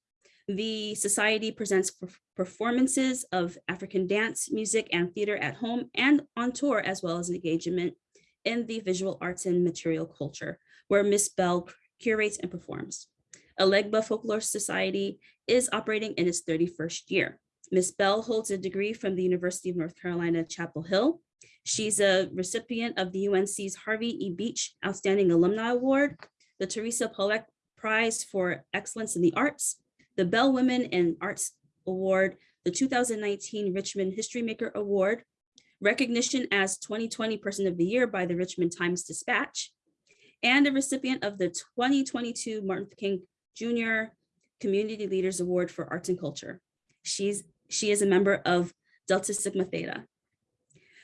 The society presents performances of African dance, music, and theater at home and on tour, as well as engagement in the visual arts and material culture, where Ms. Bell curates and performs. Elegba Folklore Society is operating in its 31st year. Ms. Bell holds a degree from the University of North Carolina, Chapel Hill. She's a recipient of the UNC's Harvey E. Beach Outstanding Alumni Award, the Theresa Pollak Prize for Excellence in the Arts, the Bell Women in Arts Award, the 2019 Richmond History Maker Award, recognition as 2020 Person of the Year by the Richmond Times Dispatch, and a recipient of the 2022 Martin King Jr. Community Leaders Award for Arts and Culture. She's, she is a member of Delta Sigma Theta.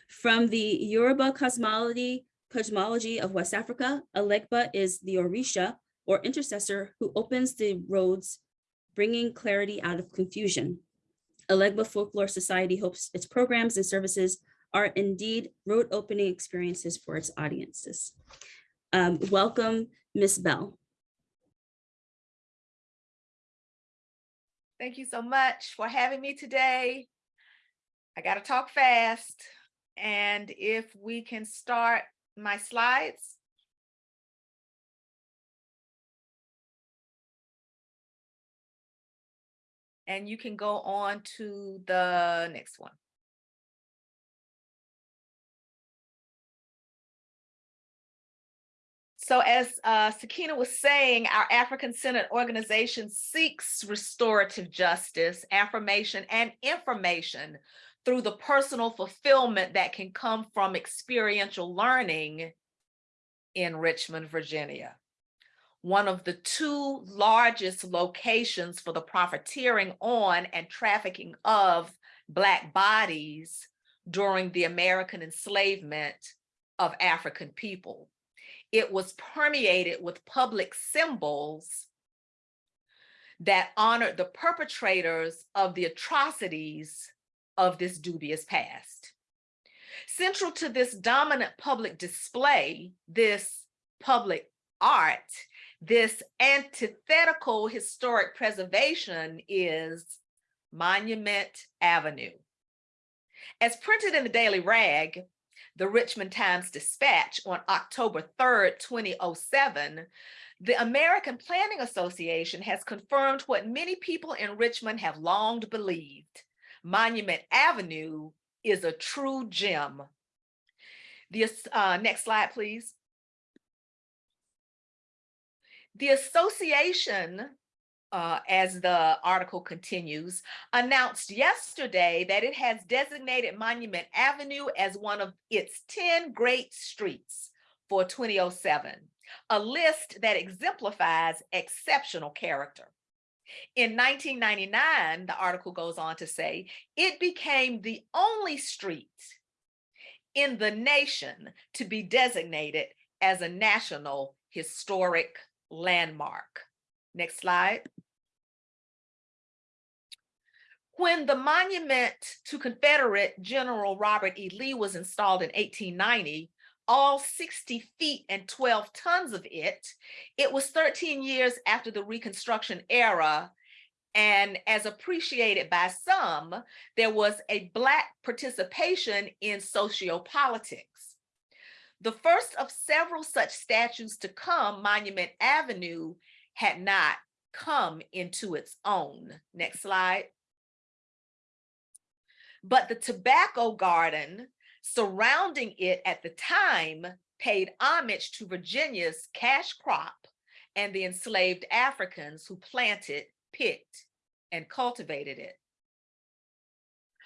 From the Yoruba cosmology, cosmology of West Africa, Elegba is the Orisha or intercessor who opens the roads, bringing clarity out of confusion. Elegba Folklore Society hopes its programs and services are indeed road opening experiences for its audiences. Um, welcome, Ms. Bell. Thank you so much for having me today. I got to talk fast. And if we can start my slides. And you can go on to the next one. So as uh, Sakina was saying, our African-centered organization seeks restorative justice, affirmation, and information through the personal fulfillment that can come from experiential learning in Richmond, Virginia. One of the two largest locations for the profiteering on and trafficking of Black bodies during the American enslavement of African people it was permeated with public symbols that honored the perpetrators of the atrocities of this dubious past. Central to this dominant public display, this public art, this antithetical historic preservation is Monument Avenue. As printed in the Daily Rag, the Richmond Times Dispatch on October 3rd, 2007, the American Planning Association has confirmed what many people in Richmond have long believed. Monument Avenue is a true gem. The uh, next slide, please. The association uh, as the article continues, announced yesterday that it has designated Monument Avenue as one of its 10 great streets for 2007, a list that exemplifies exceptional character. In 1999, the article goes on to say, it became the only street in the nation to be designated as a national historic landmark. Next slide. When the monument to Confederate General Robert E. Lee was installed in 1890, all 60 feet and 12 tons of it, it was 13 years after the Reconstruction era. And as appreciated by some, there was a Black participation in sociopolitics. The first of several such statues to come, Monument Avenue had not come into its own. Next slide. But the tobacco garden surrounding it at the time paid homage to Virginia's cash crop and the enslaved Africans who planted, picked, and cultivated it.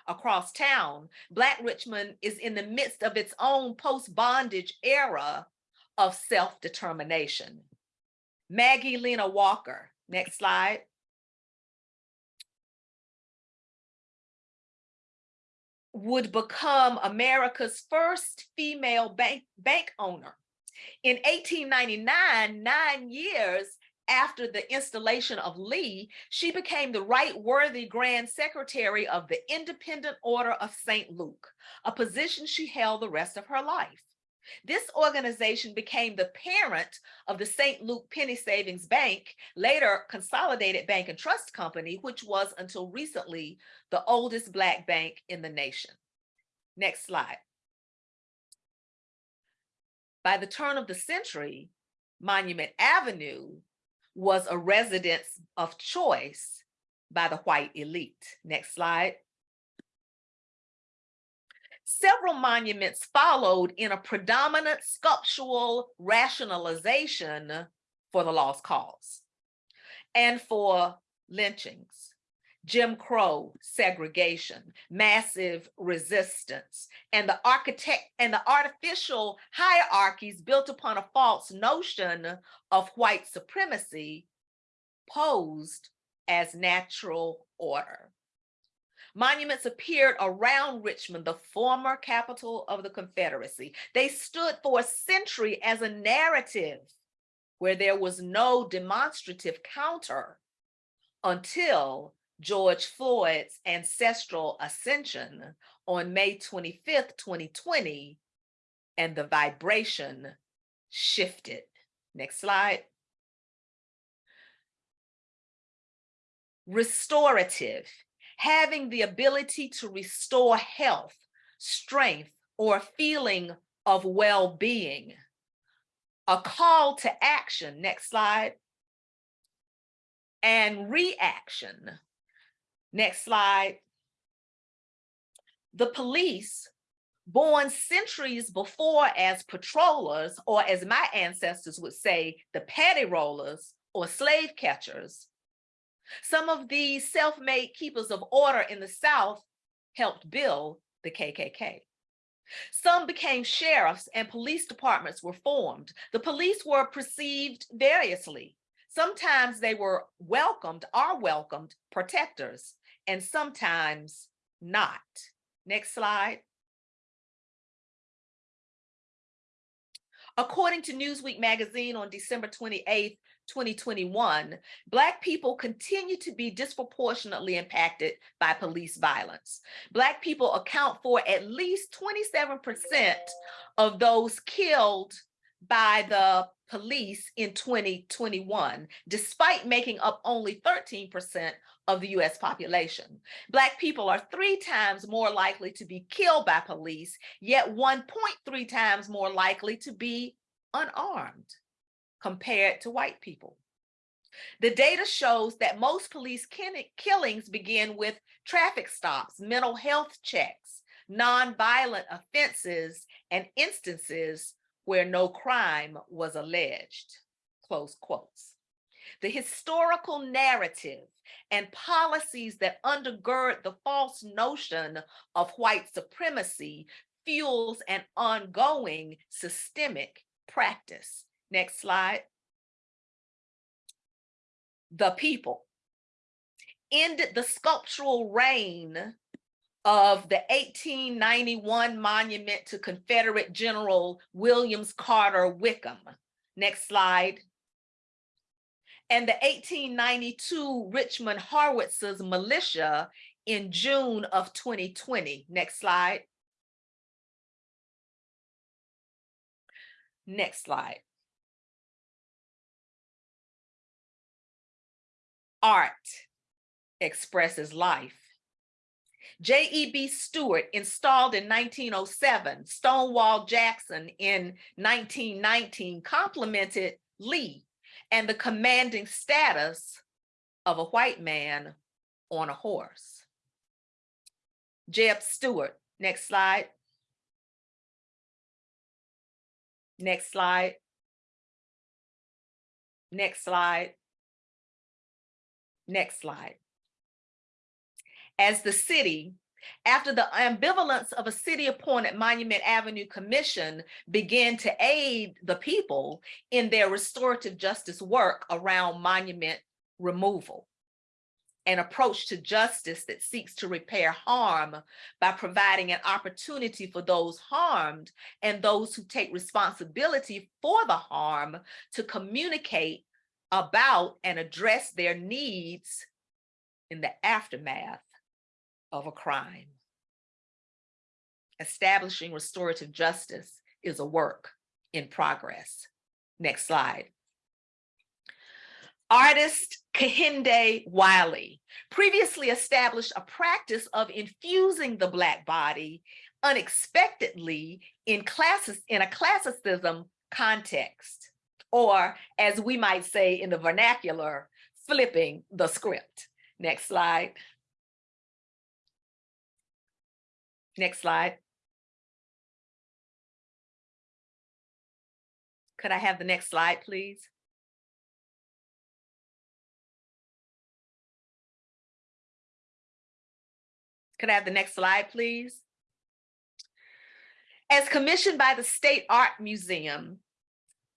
Across town, Black Richmond is in the midst of its own post-bondage era of self-determination. Maggie Lena Walker, next slide. would become America's first female bank, bank owner. In 1899, nine years after the installation of Lee, she became the right worthy Grand Secretary of the Independent Order of St. Luke, a position she held the rest of her life. This organization became the parent of the St. Luke Penny Savings Bank, later Consolidated Bank and Trust Company, which was until recently the oldest Black bank in the nation. Next slide. By the turn of the century, Monument Avenue was a residence of choice by the white elite. Next slide. Several monuments followed in a predominant sculptural rationalization for the lost cause and for lynchings, Jim Crow segregation, massive resistance, and the architect and the artificial hierarchies built upon a false notion of white supremacy posed as natural order. Monuments appeared around Richmond, the former capital of the Confederacy. They stood for a century as a narrative where there was no demonstrative counter until George Floyd's ancestral ascension on May 25th, 2020, and the vibration shifted. Next slide. Restorative having the ability to restore health, strength, or a feeling of well-being. A call to action, next slide. And reaction, next slide. The police, born centuries before as patrollers, or as my ancestors would say, the petty rollers or slave catchers, some of these self-made keepers of order in the South helped build the KKK. Some became sheriffs and police departments were formed. The police were perceived variously. Sometimes they were welcomed, are welcomed protectors, and sometimes not. Next slide. According to Newsweek magazine on December 28th, 2021, Black people continue to be disproportionately impacted by police violence. Black people account for at least 27% of those killed by the police in 2021, despite making up only 13% of the US population. Black people are three times more likely to be killed by police, yet 1.3 times more likely to be unarmed compared to white people. The data shows that most police killings begin with traffic stops, mental health checks, nonviolent offenses, and instances where no crime was alleged, close quotes. The historical narrative and policies that undergird the false notion of white supremacy fuels an ongoing systemic practice Next slide. The people ended the sculptural reign of the 1891 monument to Confederate General Williams Carter Wickham. Next slide. And the 1892 Richmond Howitzers militia in June of 2020. Next slide. Next slide. Art expresses life. J.E.B. Stuart installed in 1907, Stonewall Jackson in 1919 complimented Lee and the commanding status of a white man on a horse. Jeb Stuart, next slide. Next slide. Next slide. Next slide. As the city, after the ambivalence of a city-appointed Monument Avenue Commission began to aid the people in their restorative justice work around monument removal, an approach to justice that seeks to repair harm by providing an opportunity for those harmed and those who take responsibility for the harm to communicate about and address their needs in the aftermath of a crime. Establishing restorative justice is a work in progress. Next slide. Artist Kehinde Wiley previously established a practice of infusing the Black body unexpectedly in classes in a classicism context, or as we might say in the vernacular, flipping the script. Next slide. Next slide. Could I have the next slide, please? Could I have the next slide, please? As commissioned by the State Art Museum,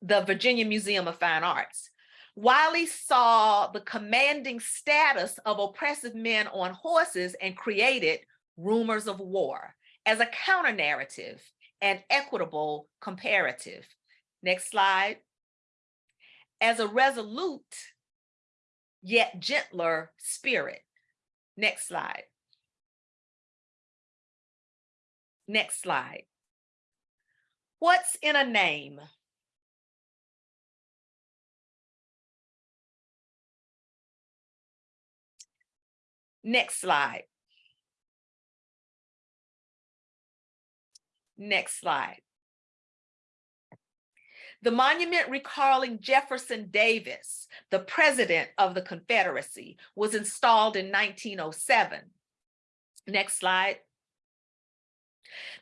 the Virginia Museum of Fine Arts, Wiley saw the commanding status of oppressive men on horses and created Rumors of War as a counter narrative and equitable comparative. Next slide. As a resolute yet gentler spirit. Next slide. Next slide. What's in a name? Next slide. Next slide. The monument recalling Jefferson Davis, the president of the Confederacy, was installed in 1907. Next slide.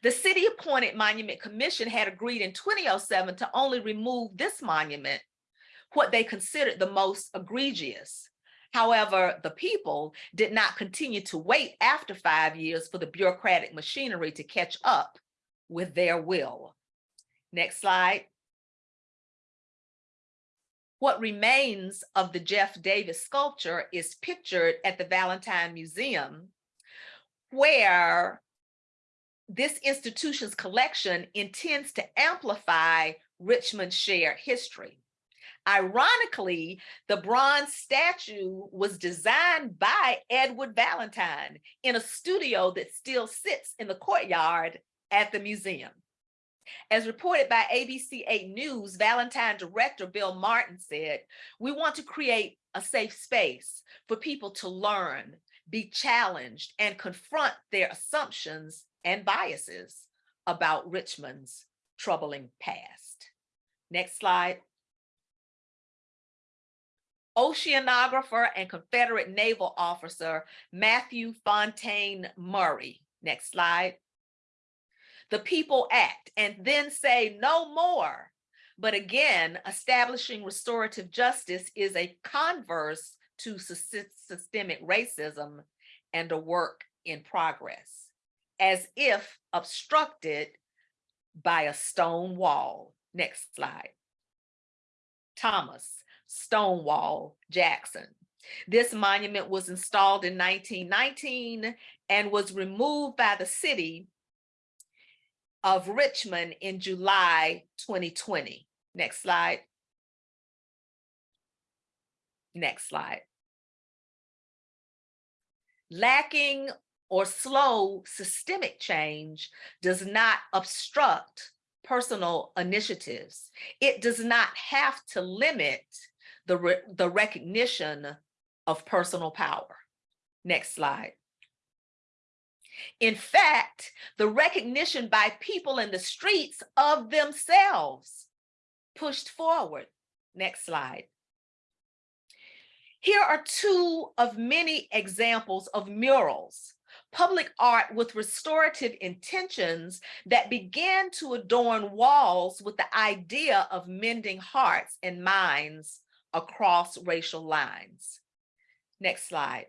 The city appointed Monument Commission had agreed in 2007 to only remove this monument, what they considered the most egregious. However, the people did not continue to wait after five years for the bureaucratic machinery to catch up with their will. Next slide. What remains of the Jeff Davis sculpture is pictured at the Valentine Museum, where this institution's collection intends to amplify Richmond's shared history. Ironically, the bronze statue was designed by Edward Valentine in a studio that still sits in the courtyard at the museum. As reported by ABC 8 News, Valentine director Bill Martin said, we want to create a safe space for people to learn, be challenged, and confront their assumptions and biases about Richmond's troubling past. Next slide. Oceanographer and Confederate naval officer Matthew Fontaine Maury. Next slide. The people act and then say no more. But again, establishing restorative justice is a converse to systemic racism and a work in progress, as if obstructed by a stone wall. Next slide. Thomas Stonewall Jackson. This monument was installed in 1919 and was removed by the city of Richmond in July 2020. Next slide. Next slide. Lacking or slow systemic change does not obstruct personal initiatives. It does not have to limit the, re the recognition of personal power. Next slide. In fact, the recognition by people in the streets of themselves pushed forward. Next slide. Here are two of many examples of murals, public art with restorative intentions that began to adorn walls with the idea of mending hearts and minds across racial lines. Next slide.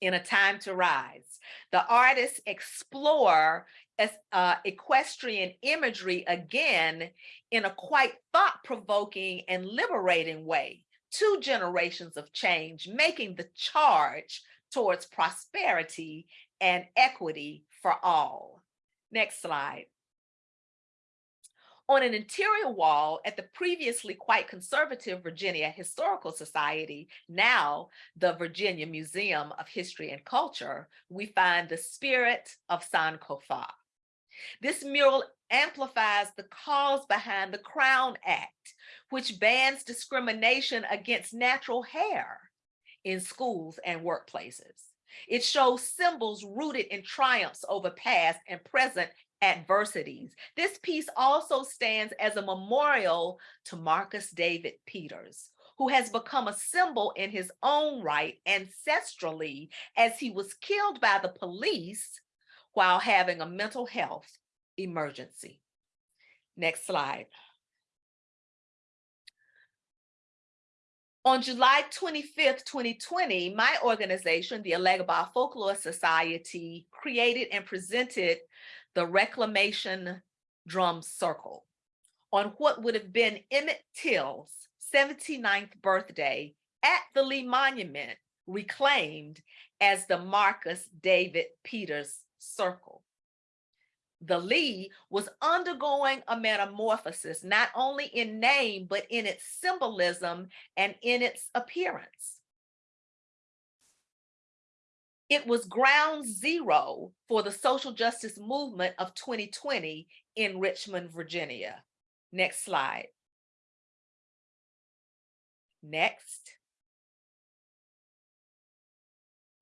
In A Time to Rise, the artists explore uh, equestrian imagery again in a quite thought-provoking and liberating way. Two generations of change, making the charge towards prosperity and equity for all. Next slide. On an interior wall at the previously quite conservative Virginia Historical Society, now the Virginia Museum of History and Culture, we find the spirit of San Sankofa. This mural amplifies the cause behind the Crown Act, which bans discrimination against natural hair in schools and workplaces. It shows symbols rooted in triumphs over past and present adversities. This piece also stands as a memorial to Marcus David Peters, who has become a symbol in his own right ancestrally as he was killed by the police while having a mental health emergency. Next slide. On July 25th, 2020, my organization, the Elegba Folklore Society, created and presented the Reclamation Drum Circle on what would have been Emmett Till's 79th birthday at the Lee Monument, reclaimed as the Marcus David Peters Circle the Lee was undergoing a metamorphosis, not only in name, but in its symbolism and in its appearance. It was ground zero for the social justice movement of 2020 in Richmond, Virginia. Next slide. Next.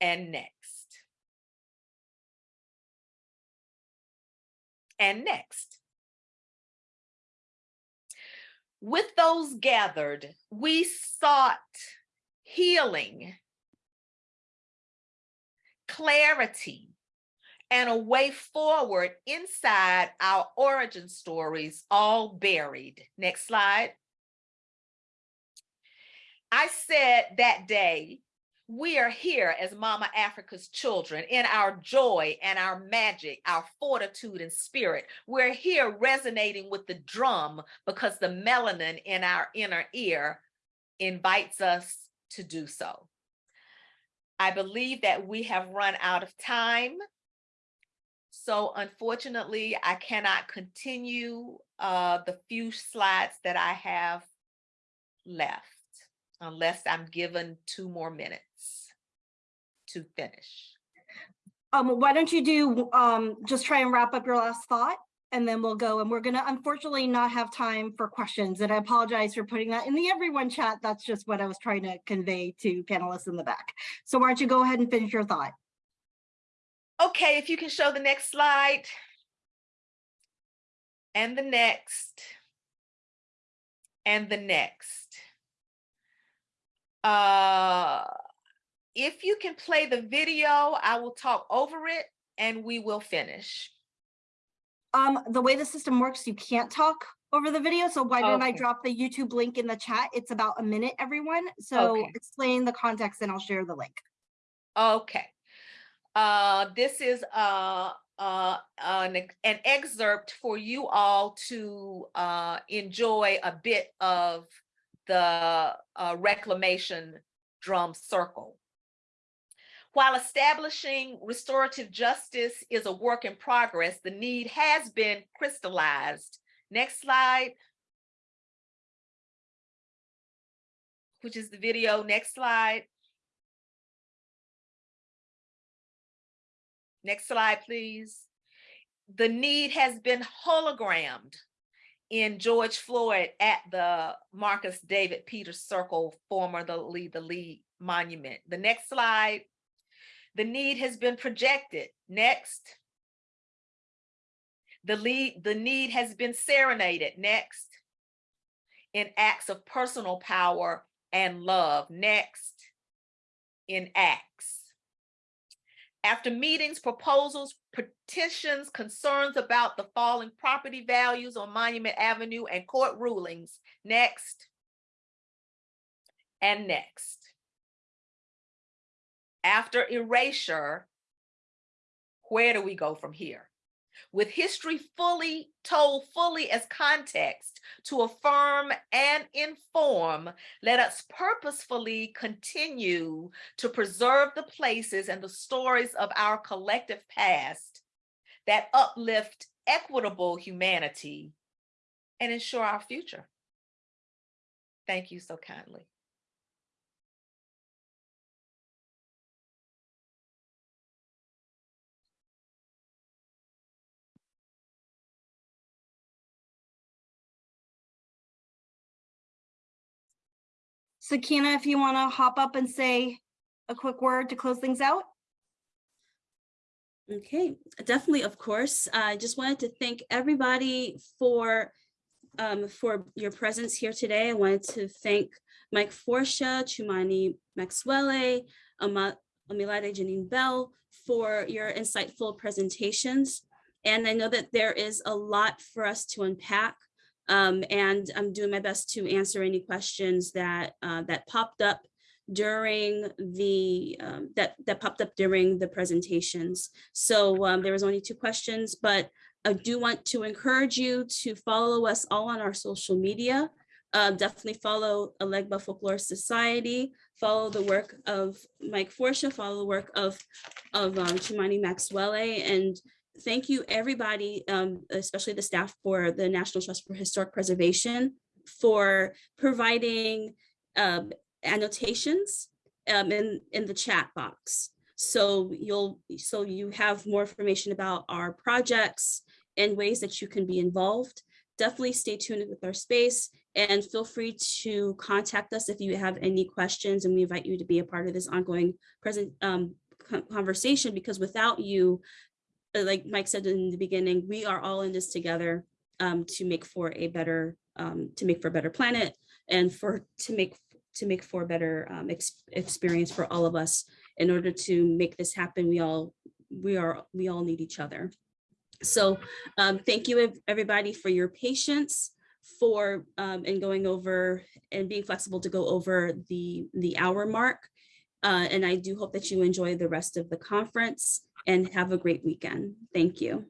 And next. And next. With those gathered, we sought healing, clarity, and a way forward inside our origin stories, all buried. Next slide. I said that day we are here as Mama Africa's children in our joy and our magic, our fortitude and spirit. We're here resonating with the drum because the melanin in our inner ear invites us to do so. I believe that we have run out of time. So unfortunately, I cannot continue uh, the few slides that I have left unless I'm given two more minutes to finish. Um, why don't you do, um, just try and wrap up your last thought and then we'll go and we're gonna unfortunately not have time for questions and I apologize for putting that in the everyone chat. That's just what I was trying to convey to panelists in the back. So why don't you go ahead and finish your thought? Okay, if you can show the next slide. And the next. And the next. Uh, if you can play the video, I will talk over it and we will finish. Um, the way the system works, you can't talk over the video. So why don't I drop the YouTube link in the chat? It's about a minute, everyone. So Okay. explain the context and I'll share the link. Okay. Uh, this is uh, uh, an, an excerpt for you all to uh, enjoy a bit of the uh, reclamation drum circle. While establishing restorative justice is a work in progress, the need has been crystallized. Next slide. Which is the video, next slide. Next slide, please. The need has been hologrammed in George Floyd at the Marcus David Peters Circle, formerly the Lee Monument. The next slide. The need has been projected. Next. The lead, the need has been serenaded. Next. In acts of personal power and love. Next. In acts. After meetings, proposals, petitions, concerns about the falling property values on Monument Avenue and court rulings. Next. And next. After erasure, where do we go from here? With history fully told fully as context to affirm and inform, let us purposefully continue to preserve the places and the stories of our collective past that uplift equitable humanity and ensure our future. Thank you so kindly. Sakina, if you want to hop up and say a quick word to close things out? Okay, definitely, of course. I just wanted to thank everybody for um, for your presence here today. I wanted to thank Mike Forcia, Chumani Maxwele, Amilade Janine Bell for your insightful presentations. And I know that there is a lot for us to unpack. Um, and I'm doing my best to answer any questions that uh, that popped up during the um, that that popped up during the presentations. So um, there was only two questions, but I do want to encourage you to follow us all on our social media. Uh, definitely follow Elegba Folklore Society, follow the work of Mike Forcia, follow the work of, of um, Maxwele, and thank you everybody, um, especially the staff for the National Trust for Historic Preservation for providing um, annotations um, in, in the chat box. So you'll, so you have more information about our projects and ways that you can be involved. Definitely stay tuned with our space and feel free to contact us if you have any questions and we invite you to be a part of this ongoing present um, conversation because without you, like Mike said in the beginning, we are all in this together um, to make for a better, um, to make for a better planet and for, to make, to make for a better um, ex- experience for all of us. In order to make this happen, we all, we are, we all need each other. So um, thank you, everybody, for your patience for um, and going over and being flexible to go over the the hour mark. Uh, and I do hope that you enjoy the rest of the conference and have a great weekend. Thank you.